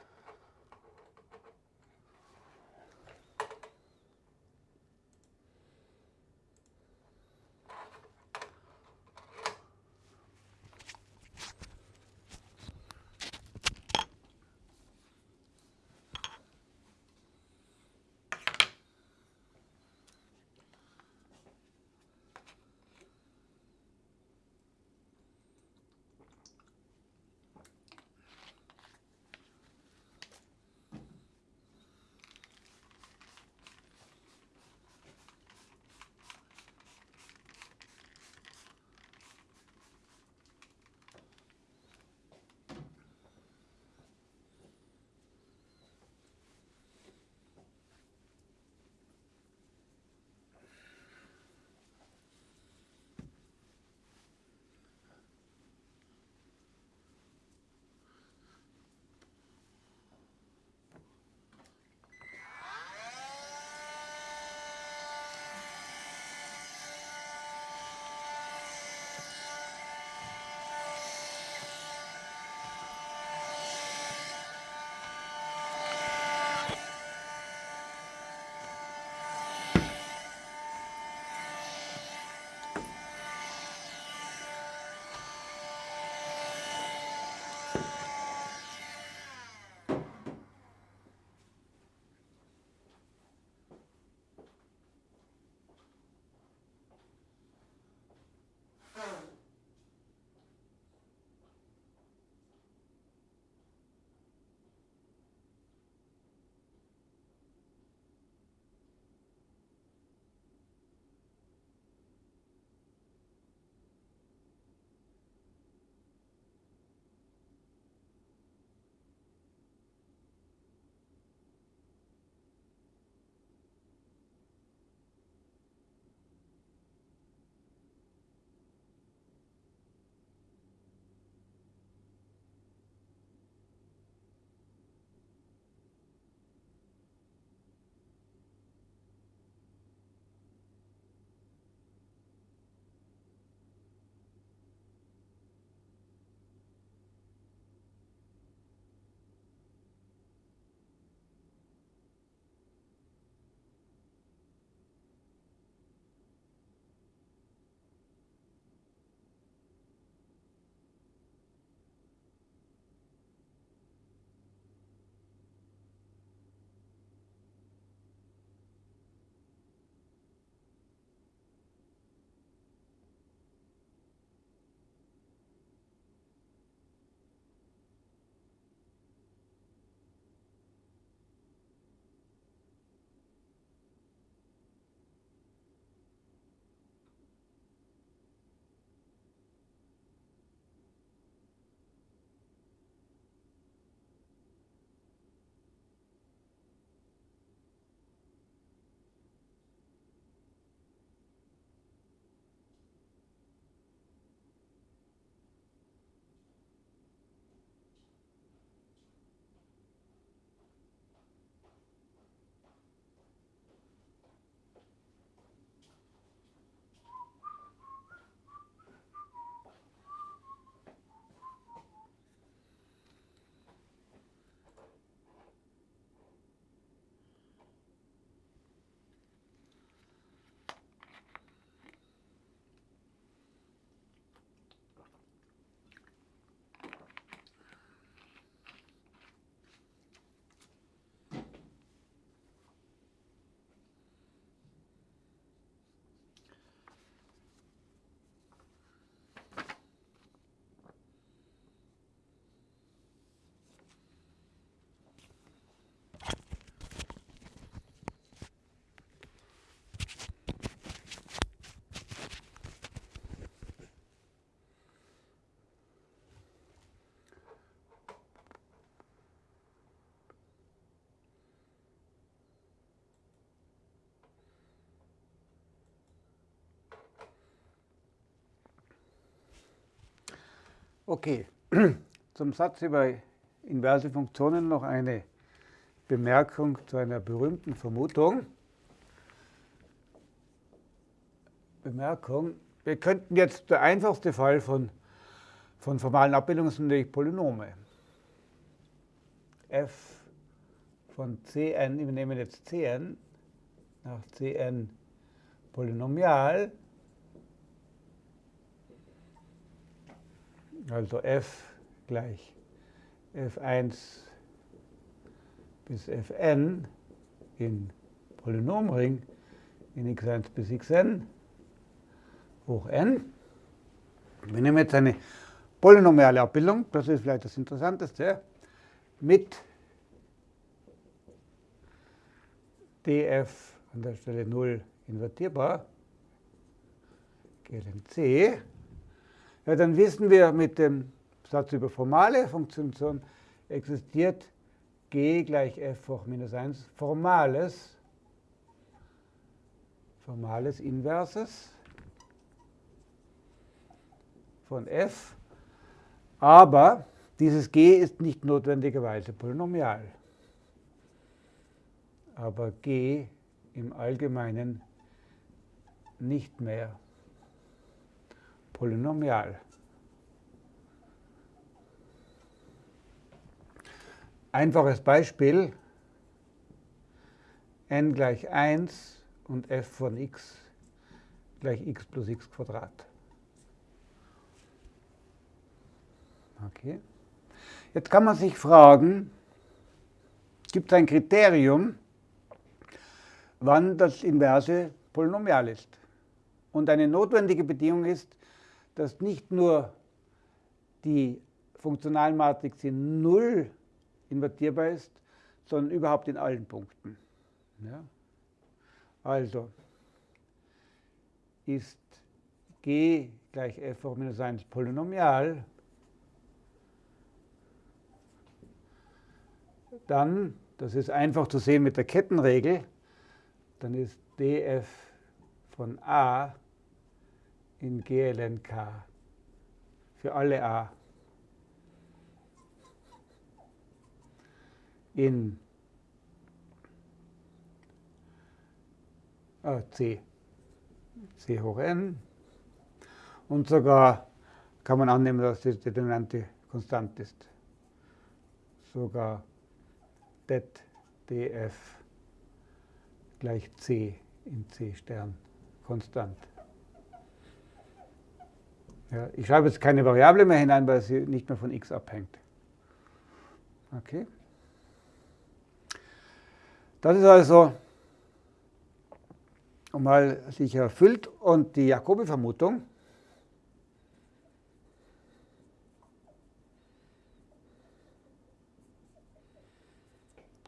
Speaker 1: Okay, zum Satz über inverse Funktionen noch eine Bemerkung zu einer berühmten Vermutung. Bemerkung, wir könnten jetzt, der einfachste Fall von, von formalen Abbildungen sind natürlich Polynome. f von cn, wir nehmen jetzt cn, nach cn polynomial, also f gleich f1 bis fn in Polynomring in x1 bis xn hoch n. Wir nehmen jetzt eine polynomiale Abbildung, das ist vielleicht das Interessanteste, mit df an der Stelle 0 invertierbar, ln c, ja, dann wissen wir mit dem Satz über formale Funktion existiert g gleich f hoch minus 1 formales, formales Inverses von f, aber dieses g ist nicht notwendigerweise polynomial. Aber g im Allgemeinen nicht mehr polynomial. Einfaches Beispiel, n gleich 1 und f von x gleich x plus x Quadrat. Okay. Jetzt kann man sich fragen, gibt es ein Kriterium, wann das Inverse polynomial ist? Und eine notwendige Bedingung ist, dass nicht nur die Funktionalmatrix in Null invertierbar ist, sondern überhaupt in allen Punkten. Ja? Also ist g gleich f hoch minus 1 polynomial, dann, das ist einfach zu sehen mit der Kettenregel, dann ist df von a in GLNK für alle a in äh, c, c hoch n und sogar kann man annehmen, dass die Determinante konstant ist. Sogar det df gleich c in c Stern konstant. Ja, ich schreibe jetzt keine Variable mehr hinein, weil sie nicht mehr von x abhängt. Okay. Das ist also mal sich erfüllt und die Jacobi-Vermutung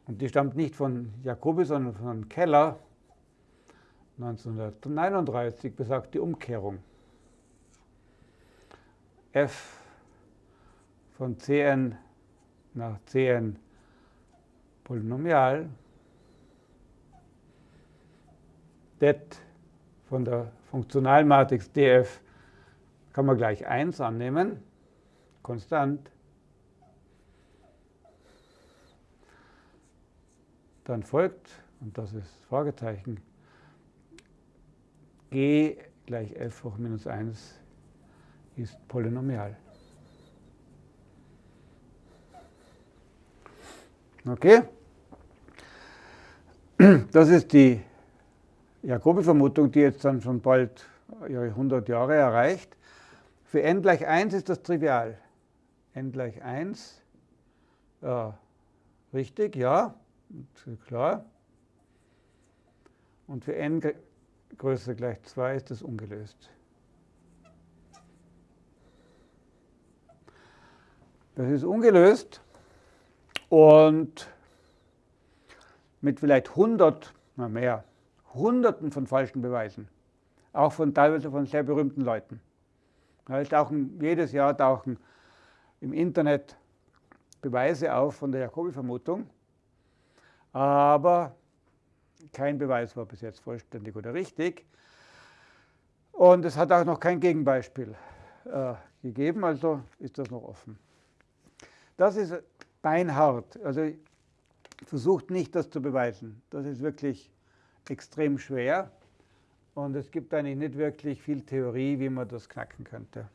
Speaker 1: und die stammt nicht von Jacobi, sondern von Keller 1939 besagt die Umkehrung f von Cn nach Cn Polynomial, det von der Funktionalmatrix df kann man gleich 1 annehmen, konstant. Dann folgt, und das ist Fragezeichen, g gleich f hoch minus 1 ist polynomial. Okay? Das ist die Jacobi-Vermutung, die jetzt dann schon bald ihre 100 Jahre erreicht. Für n gleich 1 ist das trivial. n gleich 1, ja, richtig, ja, klar. Und für n größer gleich 2 ist das ungelöst. Das ist ungelöst und mit vielleicht 100, na mehr, Hunderten von falschen Beweisen, auch von teilweise von sehr berühmten Leuten. Ja, tauchen, jedes Jahr tauchen im Internet Beweise auf von der Jacobi-Vermutung, aber kein Beweis war bis jetzt vollständig oder richtig. Und es hat auch noch kein Gegenbeispiel äh, gegeben, also ist das noch offen. Das ist beinhart. Also versucht nicht, das zu beweisen. Das ist wirklich extrem schwer. Und es gibt eigentlich nicht wirklich viel Theorie, wie man das knacken könnte.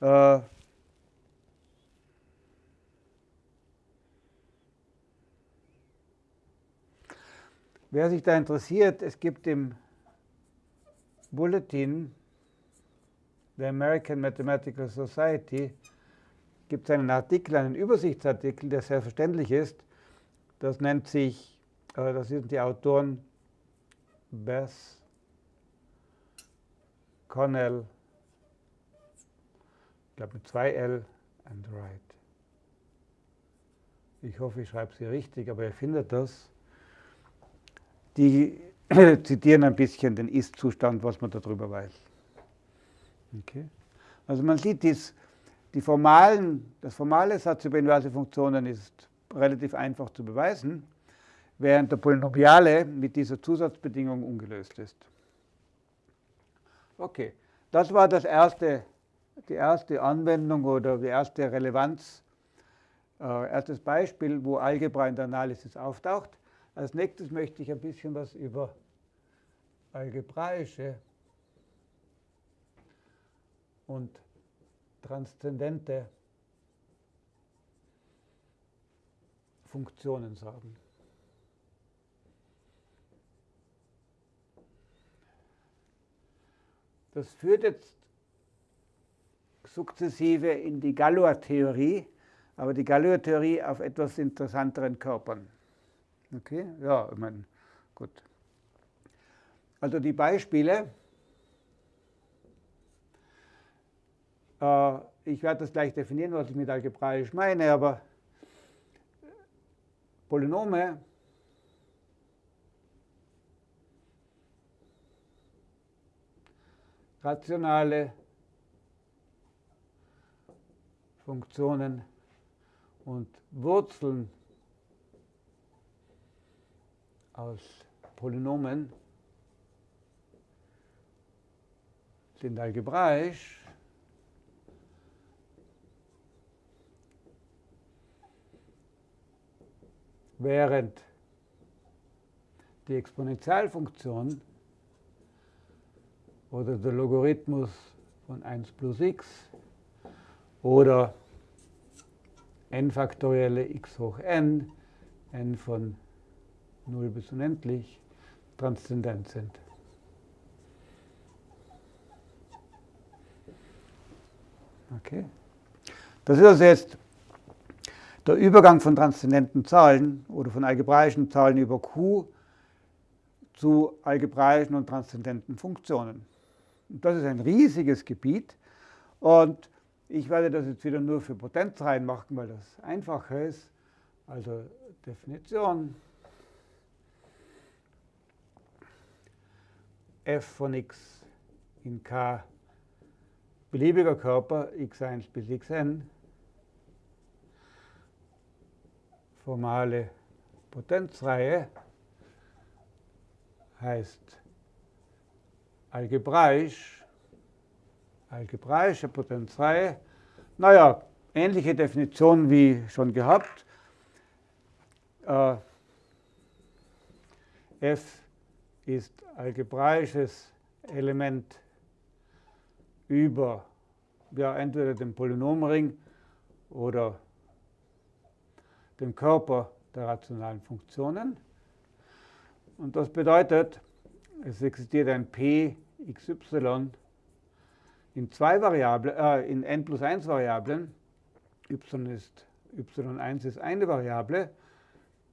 Speaker 1: Äh, wer sich da interessiert, es gibt im Bulletin der American Mathematical Society gibt es einen Artikel, einen Übersichtsartikel, der sehr verständlich ist. Das nennt sich, äh, das sind die Autoren Beth, Connell, ich glaube mit zwei L and Wright. Ich hoffe, ich schreibe sie richtig, aber ihr findet das. Die zitieren ein bisschen den Ist-Zustand, was man darüber weiß. Okay. Also man sieht, dies, die formalen, das formale Satz über inverse Funktionen ist relativ einfach zu beweisen, während der Polynomiale mit dieser Zusatzbedingung ungelöst ist. Okay, das war das erste, die erste Anwendung oder die erste Relevanz, äh, erstes Beispiel, wo Algebra in der Analysis auftaucht. Als nächstes möchte ich ein bisschen was über algebraische und transzendente Funktionen sagen. Das führt jetzt sukzessive in die Galois-Theorie, aber die Galois-Theorie auf etwas interessanteren Körpern. Okay, ja, ich meine, gut. Also die Beispiele, ich werde das gleich definieren, was ich mit algebraisch meine, aber Polynome rationale Funktionen und Wurzeln aus Polynomen sind algebraisch. Während die Exponentialfunktion oder der Logarithmus von 1 plus x oder n faktorielle x hoch n, n von 0 bis unendlich, transzendent sind. Okay. Das ist also jetzt der Übergang von transzendenten Zahlen oder von algebraischen Zahlen über Q zu algebraischen und transzendenten Funktionen. Das ist ein riesiges Gebiet und ich werde das jetzt wieder nur für Potenzreihen machen, weil das einfacher ist. Also Definition f von x in k beliebiger Körper x1 bis xn formale Potenzreihe heißt algebraisch, algebraische Potenzreihe. Naja, ähnliche Definition wie schon gehabt. Äh, f ist algebraisches Element über ja, entweder den Polynomring oder den Körper der rationalen Funktionen. Und das bedeutet, es existiert ein p xy in zwei Variablen, äh, in n plus 1 Variablen. y ist, y1 ist eine Variable,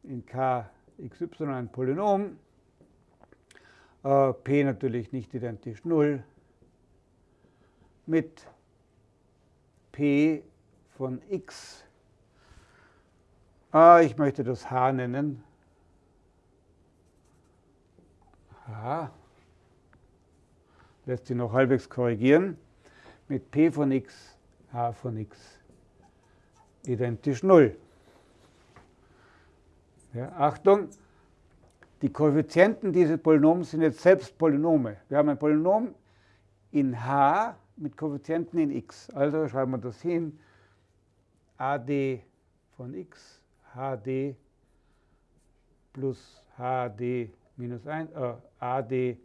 Speaker 1: in k xy ein Polynom, äh, p natürlich nicht identisch 0, mit p von x. Äh, ich möchte das h nennen. h lässt sich noch halbwegs korrigieren, mit p von x, h von x identisch 0. Ja, Achtung, die Koeffizienten dieses Polynoms sind jetzt selbst Polynome. Wir haben ein Polynom in h, mit Koeffizienten in x. Also schreiben wir das hin. AD von x, HD plus HD minus 1, äh, AD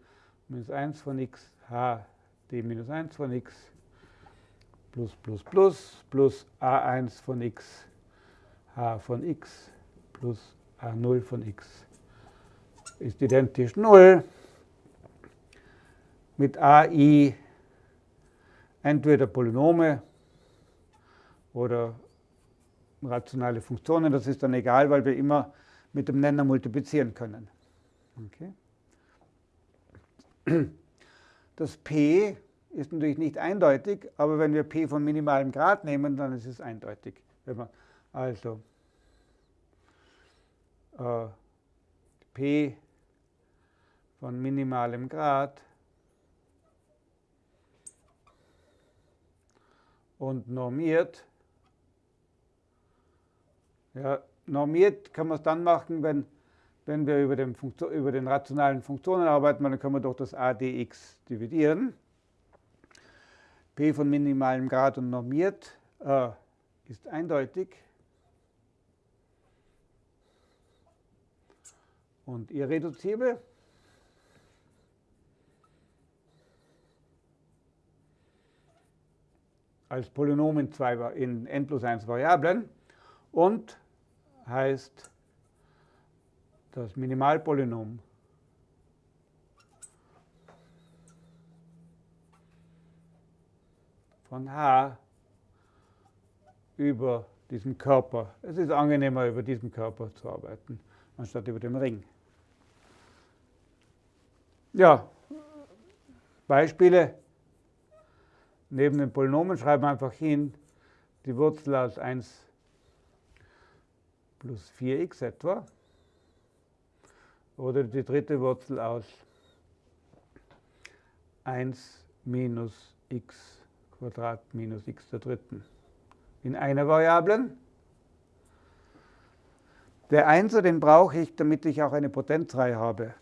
Speaker 1: minus 1 von x, HD minus 1 von x plus plus plus plus A1 von x, H von x plus A0 von x ist identisch 0 mit AI entweder Polynome oder rationale Funktionen. Das ist dann egal, weil wir immer mit dem Nenner multiplizieren können. Okay. Das P ist natürlich nicht eindeutig, aber wenn wir P von minimalem Grad nehmen, dann ist es eindeutig. Also äh, P von minimalem Grad und normiert. Ja, normiert kann man es dann machen, wenn, wenn wir über den, über den rationalen Funktionen arbeiten, dann können wir durch das ADX dividieren. P von minimalem Grad und normiert äh, ist eindeutig. Und irreduzibel. als Polynom in, zwei, in n plus 1 Variablen und heißt das Minimalpolynom von h über diesen Körper. Es ist angenehmer, über diesen Körper zu arbeiten, anstatt über den Ring. Ja, Beispiele Neben den Polynomen schreiben wir einfach hin die Wurzel aus 1 plus 4x etwa. Oder die dritte Wurzel aus 1 minus x Quadrat minus x der dritten. In einer Variablen. Der Einser, den brauche ich, damit ich auch eine Potenzreihe habe.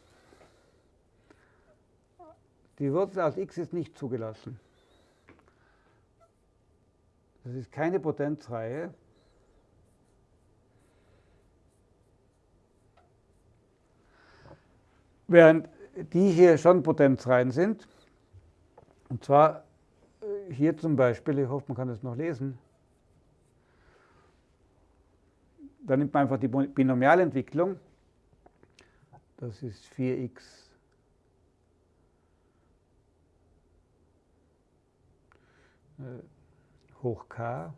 Speaker 1: Die Wurzel aus x ist nicht zugelassen. Das ist keine Potenzreihe. Während die hier schon Potenzreihen sind. Und zwar äh, hier zum Beispiel, ich hoffe, man kann das noch lesen. Da nimmt man einfach die Binomialentwicklung. Das ist 4x hoch k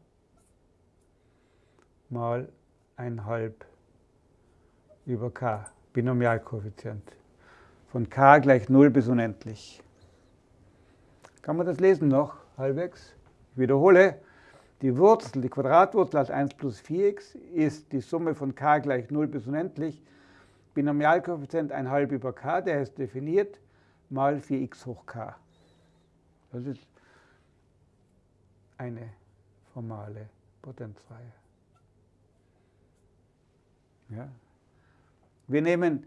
Speaker 1: mal 1 über k, Binomialkoeffizient. Von k gleich 0 bis unendlich. Kann man das lesen noch halbwegs? Ich wiederhole, die Wurzel, die Quadratwurzel aus 1 plus 4x ist die Summe von k gleich 0 bis unendlich. Binomialkoeffizient 1 über k, der ist definiert, mal 4x hoch k. Das ist eine formale Potenzreihe. Ja. Wir nehmen,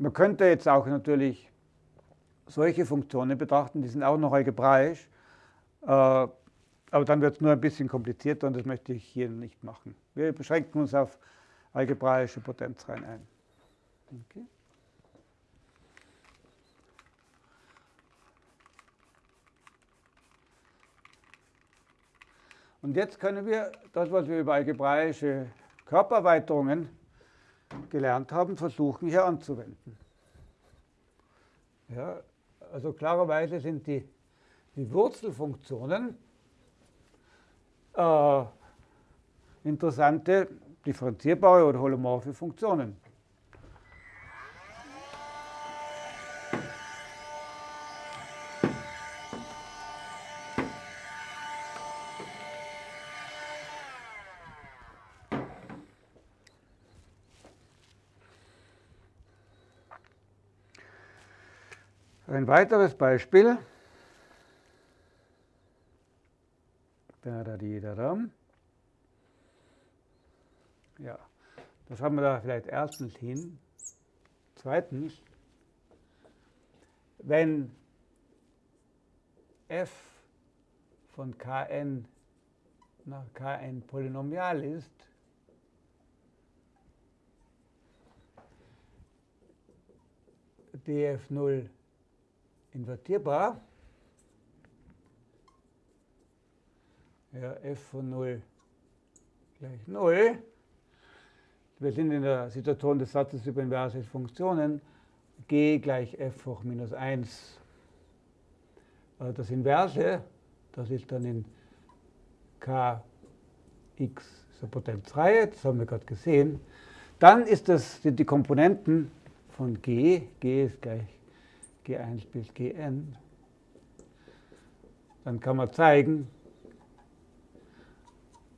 Speaker 1: man könnte jetzt auch natürlich solche Funktionen betrachten, die sind auch noch algebraisch, äh, aber dann wird es nur ein bisschen komplizierter und das möchte ich hier nicht machen. Wir beschränken uns auf algebraische Potenzreihen ein. Okay. Und jetzt können wir das, was wir über algebraische Körpererweiterungen gelernt haben, versuchen hier anzuwenden. Ja, also klarerweise sind die, die Wurzelfunktionen äh, interessante differenzierbare oder holomorphe Funktionen. Ein weiteres Beispiel. Ja, das haben wir da vielleicht erstens hin. Zweitens, wenn f von Kn nach Kn polynomial ist, df0 invertierbar, ja, f von 0 gleich 0. Wir sind in der Situation des Satzes über inverse Funktionen, g gleich f hoch minus 1. Also das Inverse, das ist dann in kx eine Potenzreihe, das haben wir gerade gesehen. Dann ist das, sind die Komponenten von g, g ist gleich g1 bis gn. Dann kann man zeigen,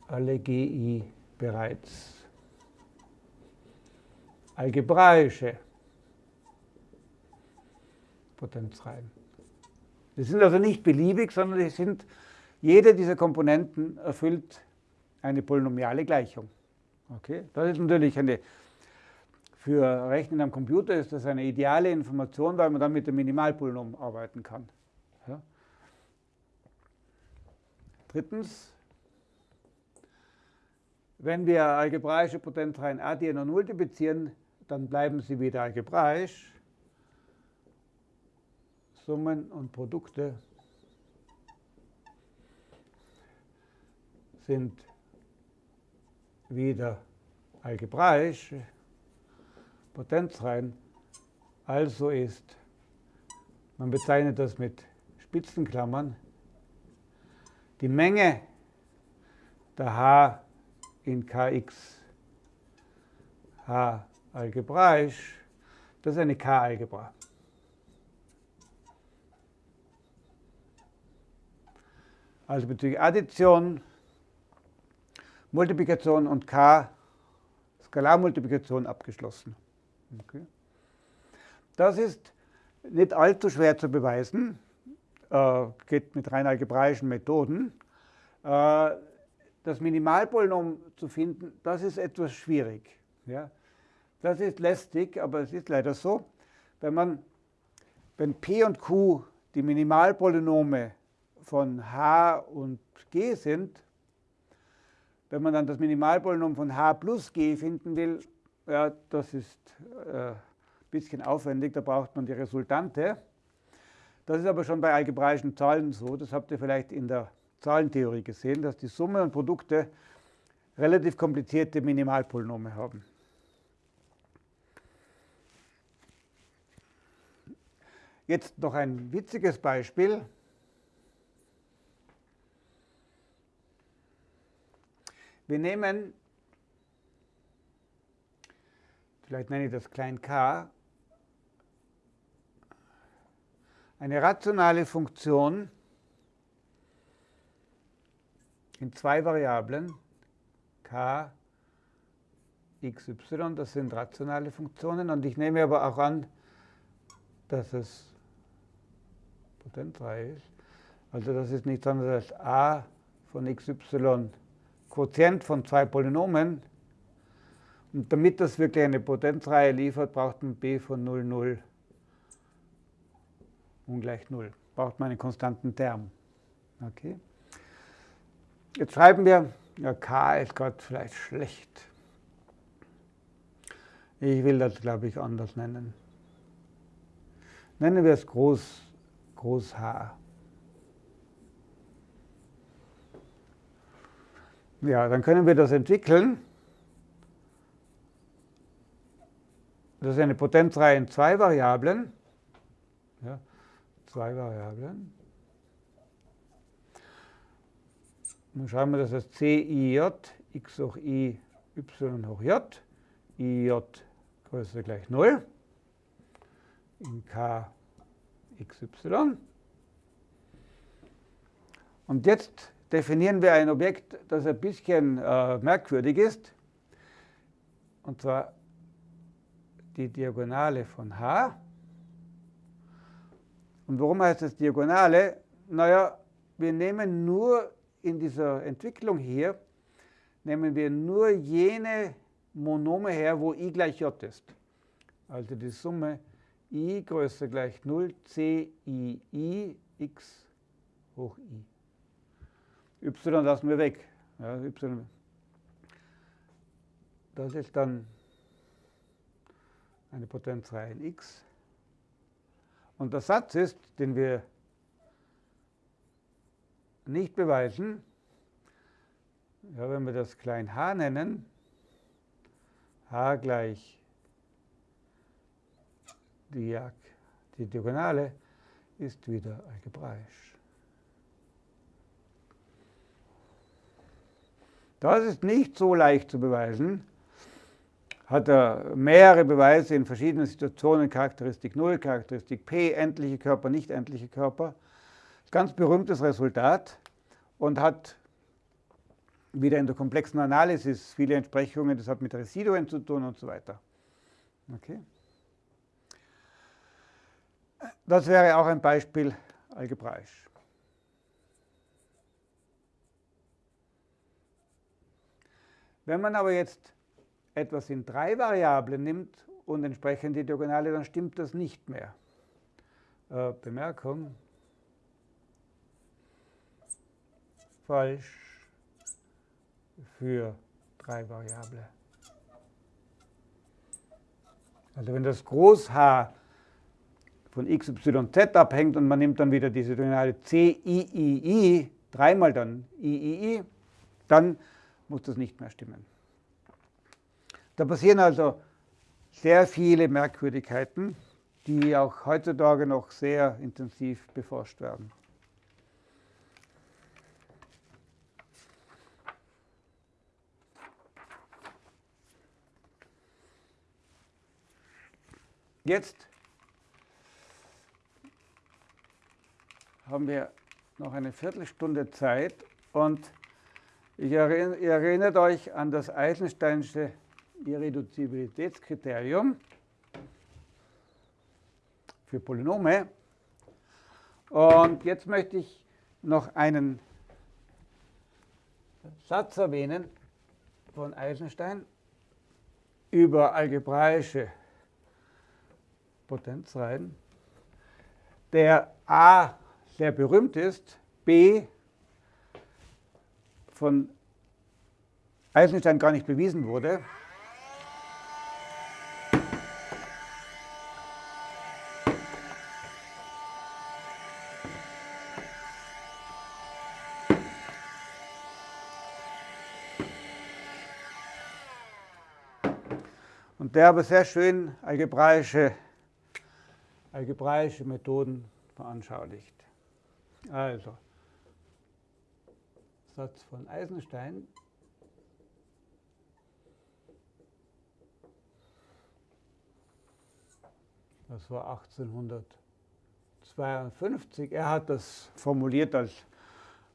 Speaker 1: alle GI bereits algebraische Potenzreihen. Die sind also nicht beliebig, sondern die sind, jede dieser Komponenten erfüllt eine polynomiale Gleichung. Okay? Das ist natürlich eine, für Rechnen am Computer ist das eine ideale Information, weil man dann mit dem Minimalpolynom arbeiten kann. Ja? Drittens, wenn wir algebraische Potenzreihen addieren und multiplizieren, dann bleiben sie wieder algebraisch. Summen und Produkte sind wieder algebraisch, Potenzreihen. Also ist, man bezeichnet das mit Spitzenklammern, die Menge der H in Kx H algebraisch, das ist eine K-Algebra. Also bezüglich Addition, Multiplikation und K, Skalarmultiplikation abgeschlossen. Okay. Das ist nicht allzu schwer zu beweisen, äh, geht mit rein algebraischen Methoden. Äh, das Minimalpolynom zu finden, das ist etwas schwierig. Ja? Das ist lästig, aber es ist leider so. Wenn, man, wenn P und Q die Minimalpolynome von H und G sind, wenn man dann das Minimalpolynom von H plus G finden will, ja, das ist äh, ein bisschen aufwendig, da braucht man die Resultante. Das ist aber schon bei algebraischen Zahlen so, das habt ihr vielleicht in der Zahlentheorie gesehen, dass die Summe und Produkte relativ komplizierte Minimalpolynome haben. Jetzt noch ein witziges Beispiel. Wir nehmen, vielleicht nenne ich das klein k, eine rationale Funktion, in zwei Variablen, k, x, y, das sind rationale Funktionen. Und ich nehme aber auch an, dass es potenzfrei ist. Also das ist nichts anderes als a von xy Quotient von zwei Polynomen. Und damit das wirklich eine Potenzreihe liefert, braucht man b von 0, 0 ungleich 0. Braucht man einen konstanten Term. Okay? Jetzt schreiben wir, ja, K ist gerade vielleicht schlecht. Ich will das, glaube ich, anders nennen. Nennen wir es Groß, Groß H. Ja, dann können wir das entwickeln. Das ist eine Potenzreihe in zwei Variablen. Ja, zwei Variablen. Dann schreiben wir das als CIJ, x hoch i, y hoch j, ij größer gleich 0 in k xy. Und jetzt definieren wir ein Objekt, das ein bisschen äh, merkwürdig ist, und zwar die Diagonale von h. Und warum heißt das Diagonale? Naja, wir nehmen nur in dieser Entwicklung hier nehmen wir nur jene Monome her, wo i gleich j ist. Also die Summe i größer gleich 0, c i i x hoch i. y lassen wir weg. Ja, y, das ist dann eine Potenzreihe in x. Und der Satz ist, den wir nicht beweisen, ja, wenn wir das klein h nennen, h gleich die, die Diagonale ist wieder algebraisch. Das ist nicht so leicht zu beweisen. Hat er mehrere Beweise in verschiedenen Situationen, Charakteristik 0, Charakteristik P, endliche Körper, nicht endliche Körper. Ganz berühmtes Resultat und hat wieder in der komplexen Analysis viele Entsprechungen, das hat mit Residuen zu tun und so weiter. Okay. Das wäre auch ein Beispiel algebraisch. Wenn man aber jetzt etwas in drei Variablen nimmt und entsprechend die Diagonale, dann stimmt das nicht mehr. Äh, Bemerkung. Falsch für drei Variable. Also wenn das Groß H von x, y, z abhängt und man nimmt dann wieder diese Diagonale c, i, i, i, dreimal dann i, i, i, dann muss das nicht mehr stimmen. Da passieren also sehr viele Merkwürdigkeiten, die auch heutzutage noch sehr intensiv beforscht werden. Jetzt haben wir noch eine Viertelstunde Zeit und ihr erinnert euch an das Eisensteinsche Irreduzibilitätskriterium für Polynome. Und jetzt möchte ich noch einen Satz erwähnen von Eisenstein über algebraische Potenzreihen, der A sehr berühmt ist, B von Eisenstein gar nicht bewiesen wurde. Der aber sehr schön algebraische, algebraische Methoden veranschaulicht. Also, Satz von Eisenstein. Das war 1852. Er hat das formuliert, als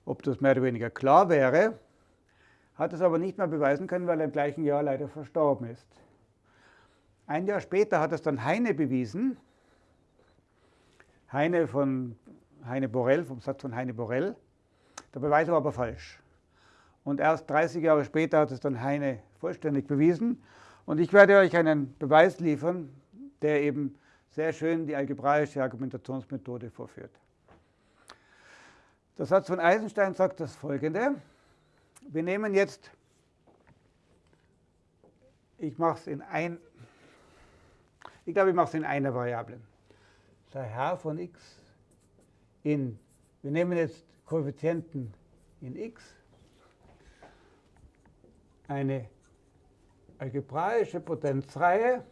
Speaker 1: ob das mehr oder weniger klar wäre, hat es aber nicht mehr beweisen können, weil er im gleichen Jahr leider verstorben ist. Ein Jahr später hat es dann Heine bewiesen. Heine von Heine Borel, vom Satz von Heine Borel. Der Beweis war aber falsch. Und erst 30 Jahre später hat es dann Heine vollständig bewiesen. Und ich werde euch einen Beweis liefern, der eben sehr schön die algebraische Argumentationsmethode vorführt. Der Satz von Eisenstein sagt das folgende. Wir nehmen jetzt, ich mache es in ein, ich glaube, ich mache es in einer Variable. Sei h von x in, wir nehmen jetzt Koeffizienten in x, eine algebraische Potenzreihe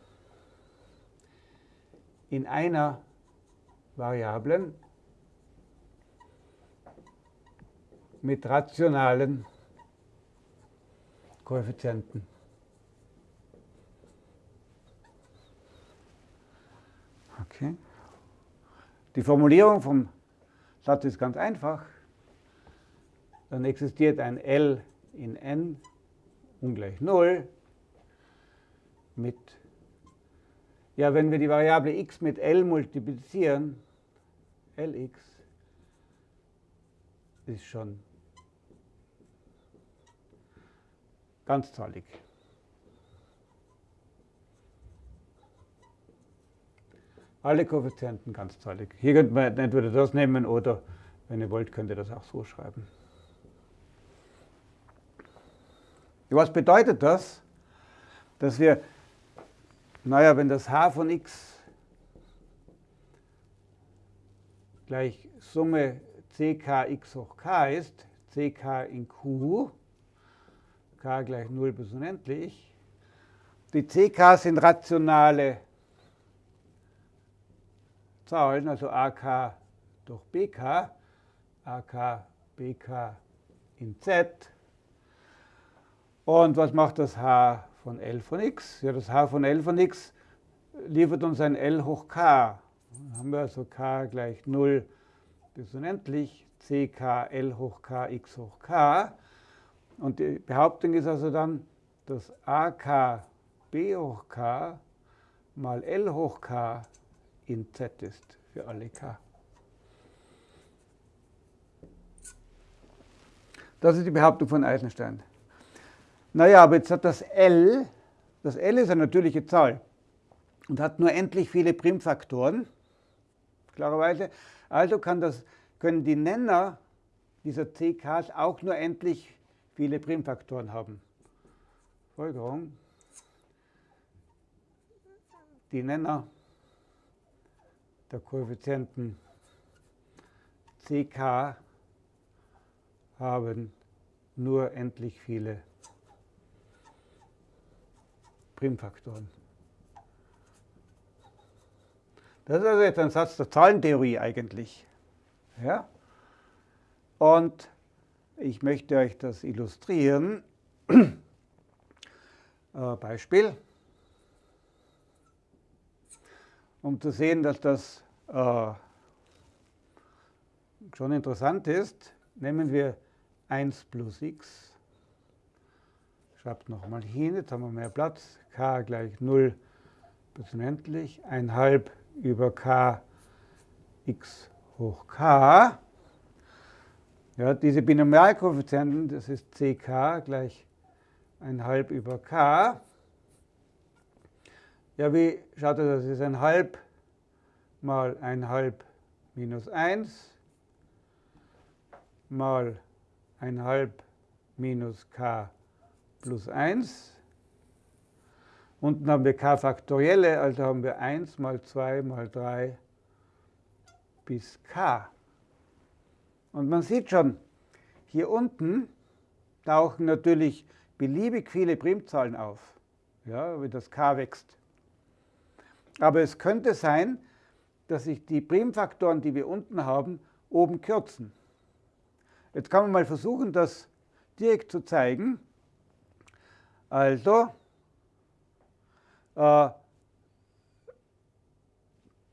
Speaker 1: in einer Variablen mit rationalen Koeffizienten. Okay. Die Formulierung vom Satz ist ganz einfach. Dann existiert ein L in n ungleich 0 mit, ja, wenn wir die Variable x mit L multiplizieren, Lx ist schon ganzzahlig. Alle Koeffizienten ganzzahlig. Hier könnte man entweder das nehmen oder, wenn ihr wollt, könnt ihr das auch so schreiben. Was bedeutet das? Dass wir, naja, wenn das h von x gleich Summe ck x hoch k ist, ck in q, k gleich 0 bis unendlich. Die ck sind rationale Zahlen, also ak durch bk, ak bk in z. Und was macht das h von L von x? Ja, das h von L von x liefert uns ein L hoch k. Dann haben wir also k gleich 0 bis unendlich, ck L hoch k x hoch k. Und die Behauptung ist also dann, dass ak b hoch k mal L hoch k in z ist für alle k. Das ist die Behauptung von Eisenstein. Naja, aber jetzt hat das L, das L ist eine natürliche Zahl und hat nur endlich viele Primfaktoren, klarerweise. Also das, können die Nenner dieser CKs auch nur endlich viele Primfaktoren haben. Folgerung, die Nenner der Koeffizienten CK haben nur endlich viele Primfaktoren. Das ist also jetzt ein Satz der Zahlentheorie eigentlich. Ja? Und ich möchte euch das illustrieren. äh, Beispiel. Um zu sehen, dass das äh, schon interessant ist, nehmen wir 1 plus x schreibt nochmal hin, jetzt haben wir mehr Platz, k gleich 0 bis unendlich, 1 über k x hoch k. Ja, diese Binomialkoeffizienten, das ist ck gleich 1 über k. Ja, wie schaut das? Das ist 1 mal 1 minus 1 mal 1 minus k plus 1. Unten haben wir k Faktorielle, also haben wir 1 mal 2 mal 3 bis k. Und man sieht schon, hier unten tauchen natürlich beliebig viele Primzahlen auf, ja, wie das k wächst. Aber es könnte sein, dass sich die Primfaktoren, die wir unten haben, oben kürzen. Jetzt kann man mal versuchen, das direkt zu zeigen. Also, äh,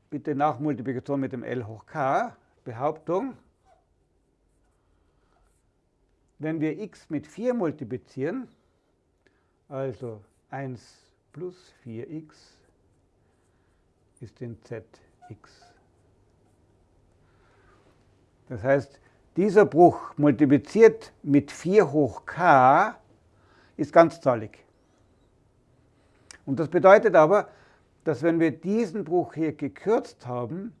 Speaker 1: bitte Nachmultiplikation mit dem L hoch k, Behauptung, wenn wir x mit 4 multiplizieren, also 1 plus 4x ist in zx. Das heißt, dieser Bruch multipliziert mit 4 hoch k ist ganzzahlig. Und das bedeutet aber, dass wenn wir diesen Bruch hier gekürzt haben,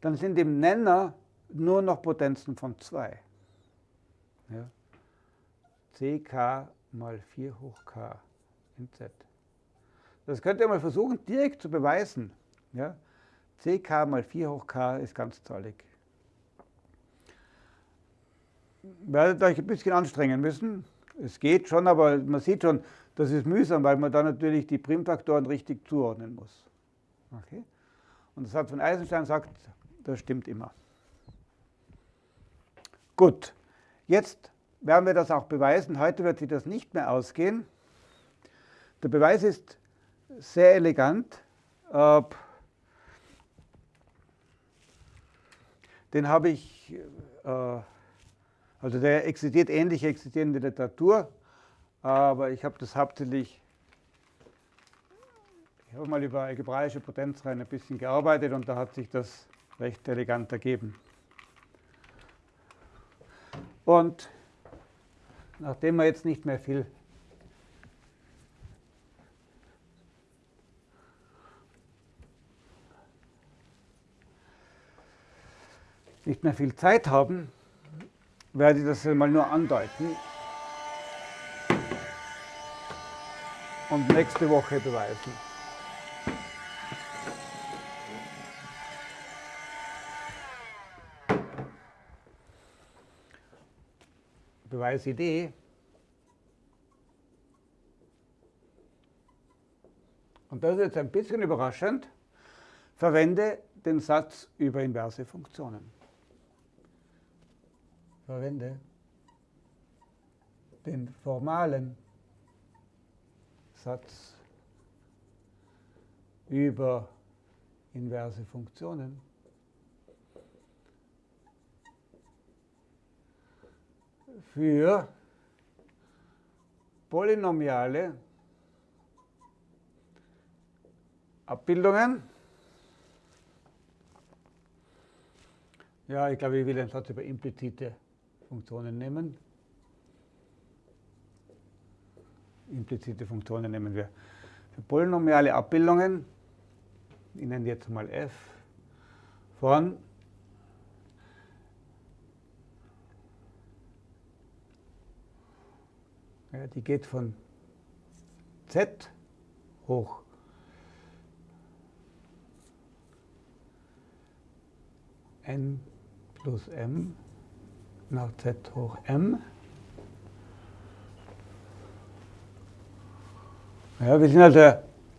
Speaker 1: dann sind im Nenner nur noch Potenzen von 2. Ja. ck mal 4 hoch k in z. Das könnt ihr mal versuchen, direkt zu beweisen. Ja. Ck mal 4 hoch k ist ganzzahlig. Werdet euch ein bisschen anstrengen müssen, es geht schon, aber man sieht schon, das ist mühsam, weil man da natürlich die Primfaktoren richtig zuordnen muss. Okay? Und das hat von Eisenstein sagt, das stimmt immer. Gut, jetzt werden wir das auch beweisen. Heute wird sich das nicht mehr ausgehen. Der Beweis ist sehr elegant. Den habe ich äh, also der existiert ähnlich existierende Literatur, aber ich habe das hauptsächlich, ich habe mal über algebraische Potenzreihen ein bisschen gearbeitet und da hat sich das recht elegant ergeben. Und nachdem wir jetzt nicht mehr viel nicht mehr viel Zeit haben, werde ich das mal nur andeuten. und nächste Woche beweisen. Beweisidee. Und das ist jetzt ein bisschen überraschend. Verwende den Satz über inverse Funktionen. Verwende den formalen Satz über inverse Funktionen. für polynomiale Abbildungen. Ja, ich glaube, ich will den Satz über implizite Funktionen nehmen. Implizite Funktionen nehmen wir. Für polynomiale Abbildungen, ich nenne jetzt mal f, von Ja, die geht von z hoch n plus m nach z hoch m. Ja, wir sind also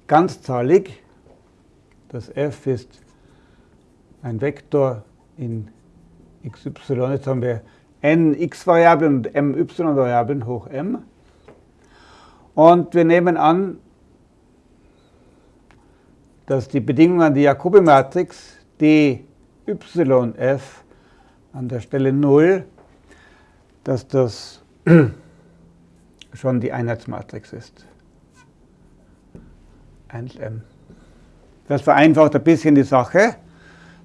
Speaker 1: ganzzahlig. Das f ist ein Vektor in xy. Jetzt haben wir n x-Variablen und m y-Variablen hoch m. Und wir nehmen an, dass die Bedingung an die Jacobi-Matrix DYF an der Stelle 0, dass das schon die Einheitsmatrix ist. 1m. Das vereinfacht ein bisschen die Sache.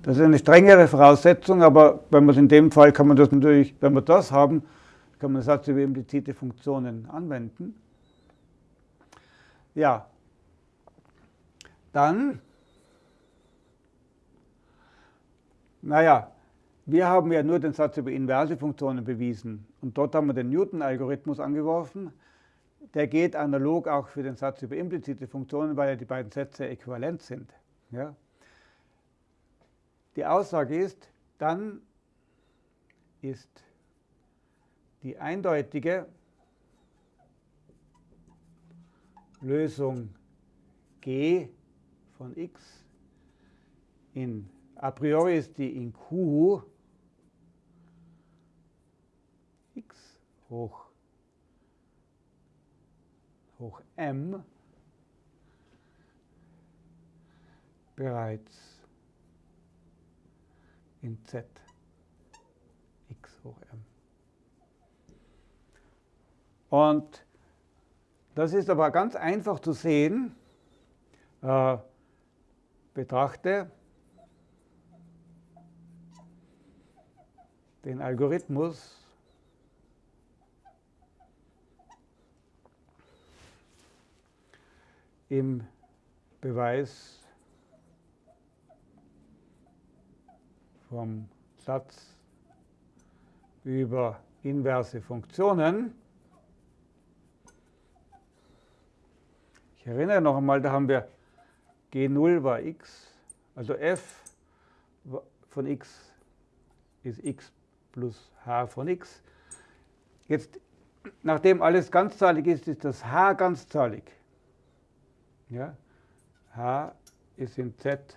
Speaker 1: Das ist eine strengere Voraussetzung, aber wenn man es in dem Fall kann man das natürlich, wenn wir das haben, kann man den Satz über implizite Funktionen anwenden. Ja, dann, naja, wir haben ja nur den Satz über inverse Funktionen bewiesen und dort haben wir den Newton-Algorithmus angeworfen. Der geht analog auch für den Satz über implizite Funktionen, weil ja die beiden Sätze äquivalent sind. Ja. Die Aussage ist, dann ist die eindeutige Lösung g von x in a priori ist die in q x hoch, hoch m bereits in z x hoch m. Und das ist aber ganz einfach zu sehen. Äh, betrachte den Algorithmus im Beweis vom Satz über inverse Funktionen. Ich erinnere noch einmal, da haben wir G0 war x, also f von x ist x plus h von x. Jetzt, nachdem alles ganzzahlig ist, ist das h ganzzahlig. Ja? h ist in z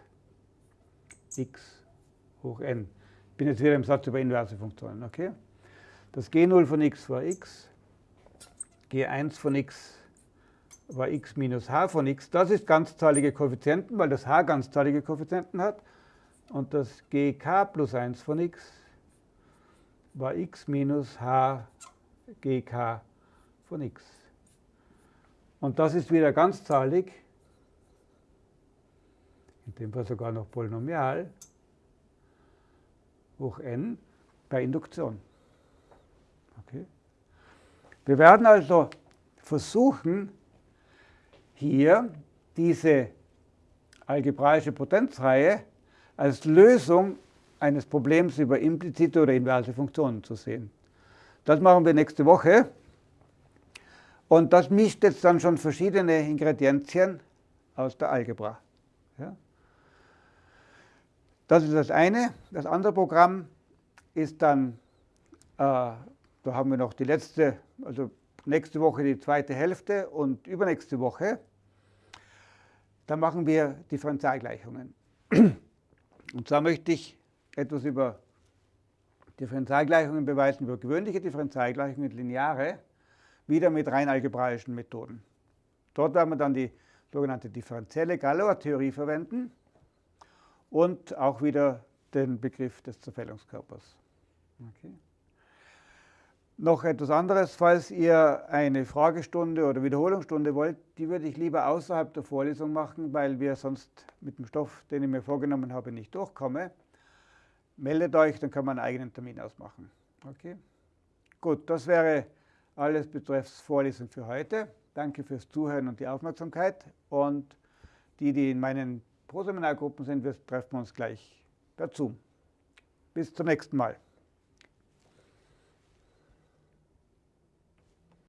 Speaker 1: x hoch n. Ich bin jetzt wieder im Satz über inverse Funktionen. Okay? Das g0 von x war x, g1 von x war x minus h von x. Das ist ganzzahlige Koeffizienten, weil das h ganzzahlige Koeffizienten hat. Und das gk plus 1 von x war x minus h gk von x. Und das ist wieder ganzzahlig, in dem Fall sogar noch polynomial, hoch n bei Induktion. Okay. Wir werden also versuchen, hier diese algebraische Potenzreihe als Lösung eines Problems über implizite oder inverse Funktionen zu sehen. Das machen wir nächste Woche. Und das mischt jetzt dann schon verschiedene Ingredienzien aus der Algebra. Ja. Das ist das eine. Das andere Programm ist dann, äh, da haben wir noch die letzte, also nächste Woche die zweite Hälfte und übernächste Woche, da machen wir Differentialgleichungen. Und zwar möchte ich etwas über Differentialgleichungen beweisen, über gewöhnliche Differentialgleichungen, lineare, wieder mit rein algebraischen Methoden. Dort werden wir dann die sogenannte differenzielle Galois-Theorie verwenden und auch wieder den Begriff des Zerfällungskörpers. Okay. Noch etwas anderes, falls ihr eine Fragestunde oder Wiederholungsstunde wollt, die würde ich lieber außerhalb der Vorlesung machen, weil wir sonst mit dem Stoff, den ich mir vorgenommen habe, nicht durchkommen. Meldet euch, dann kann man einen eigenen Termin ausmachen. Okay? Gut, das wäre alles betreffs Vorlesung für heute. Danke fürs Zuhören und die Aufmerksamkeit. Und die, die in meinen Proseminargruppen sind, wir treffen uns gleich per Zoom. Bis zum nächsten Mal.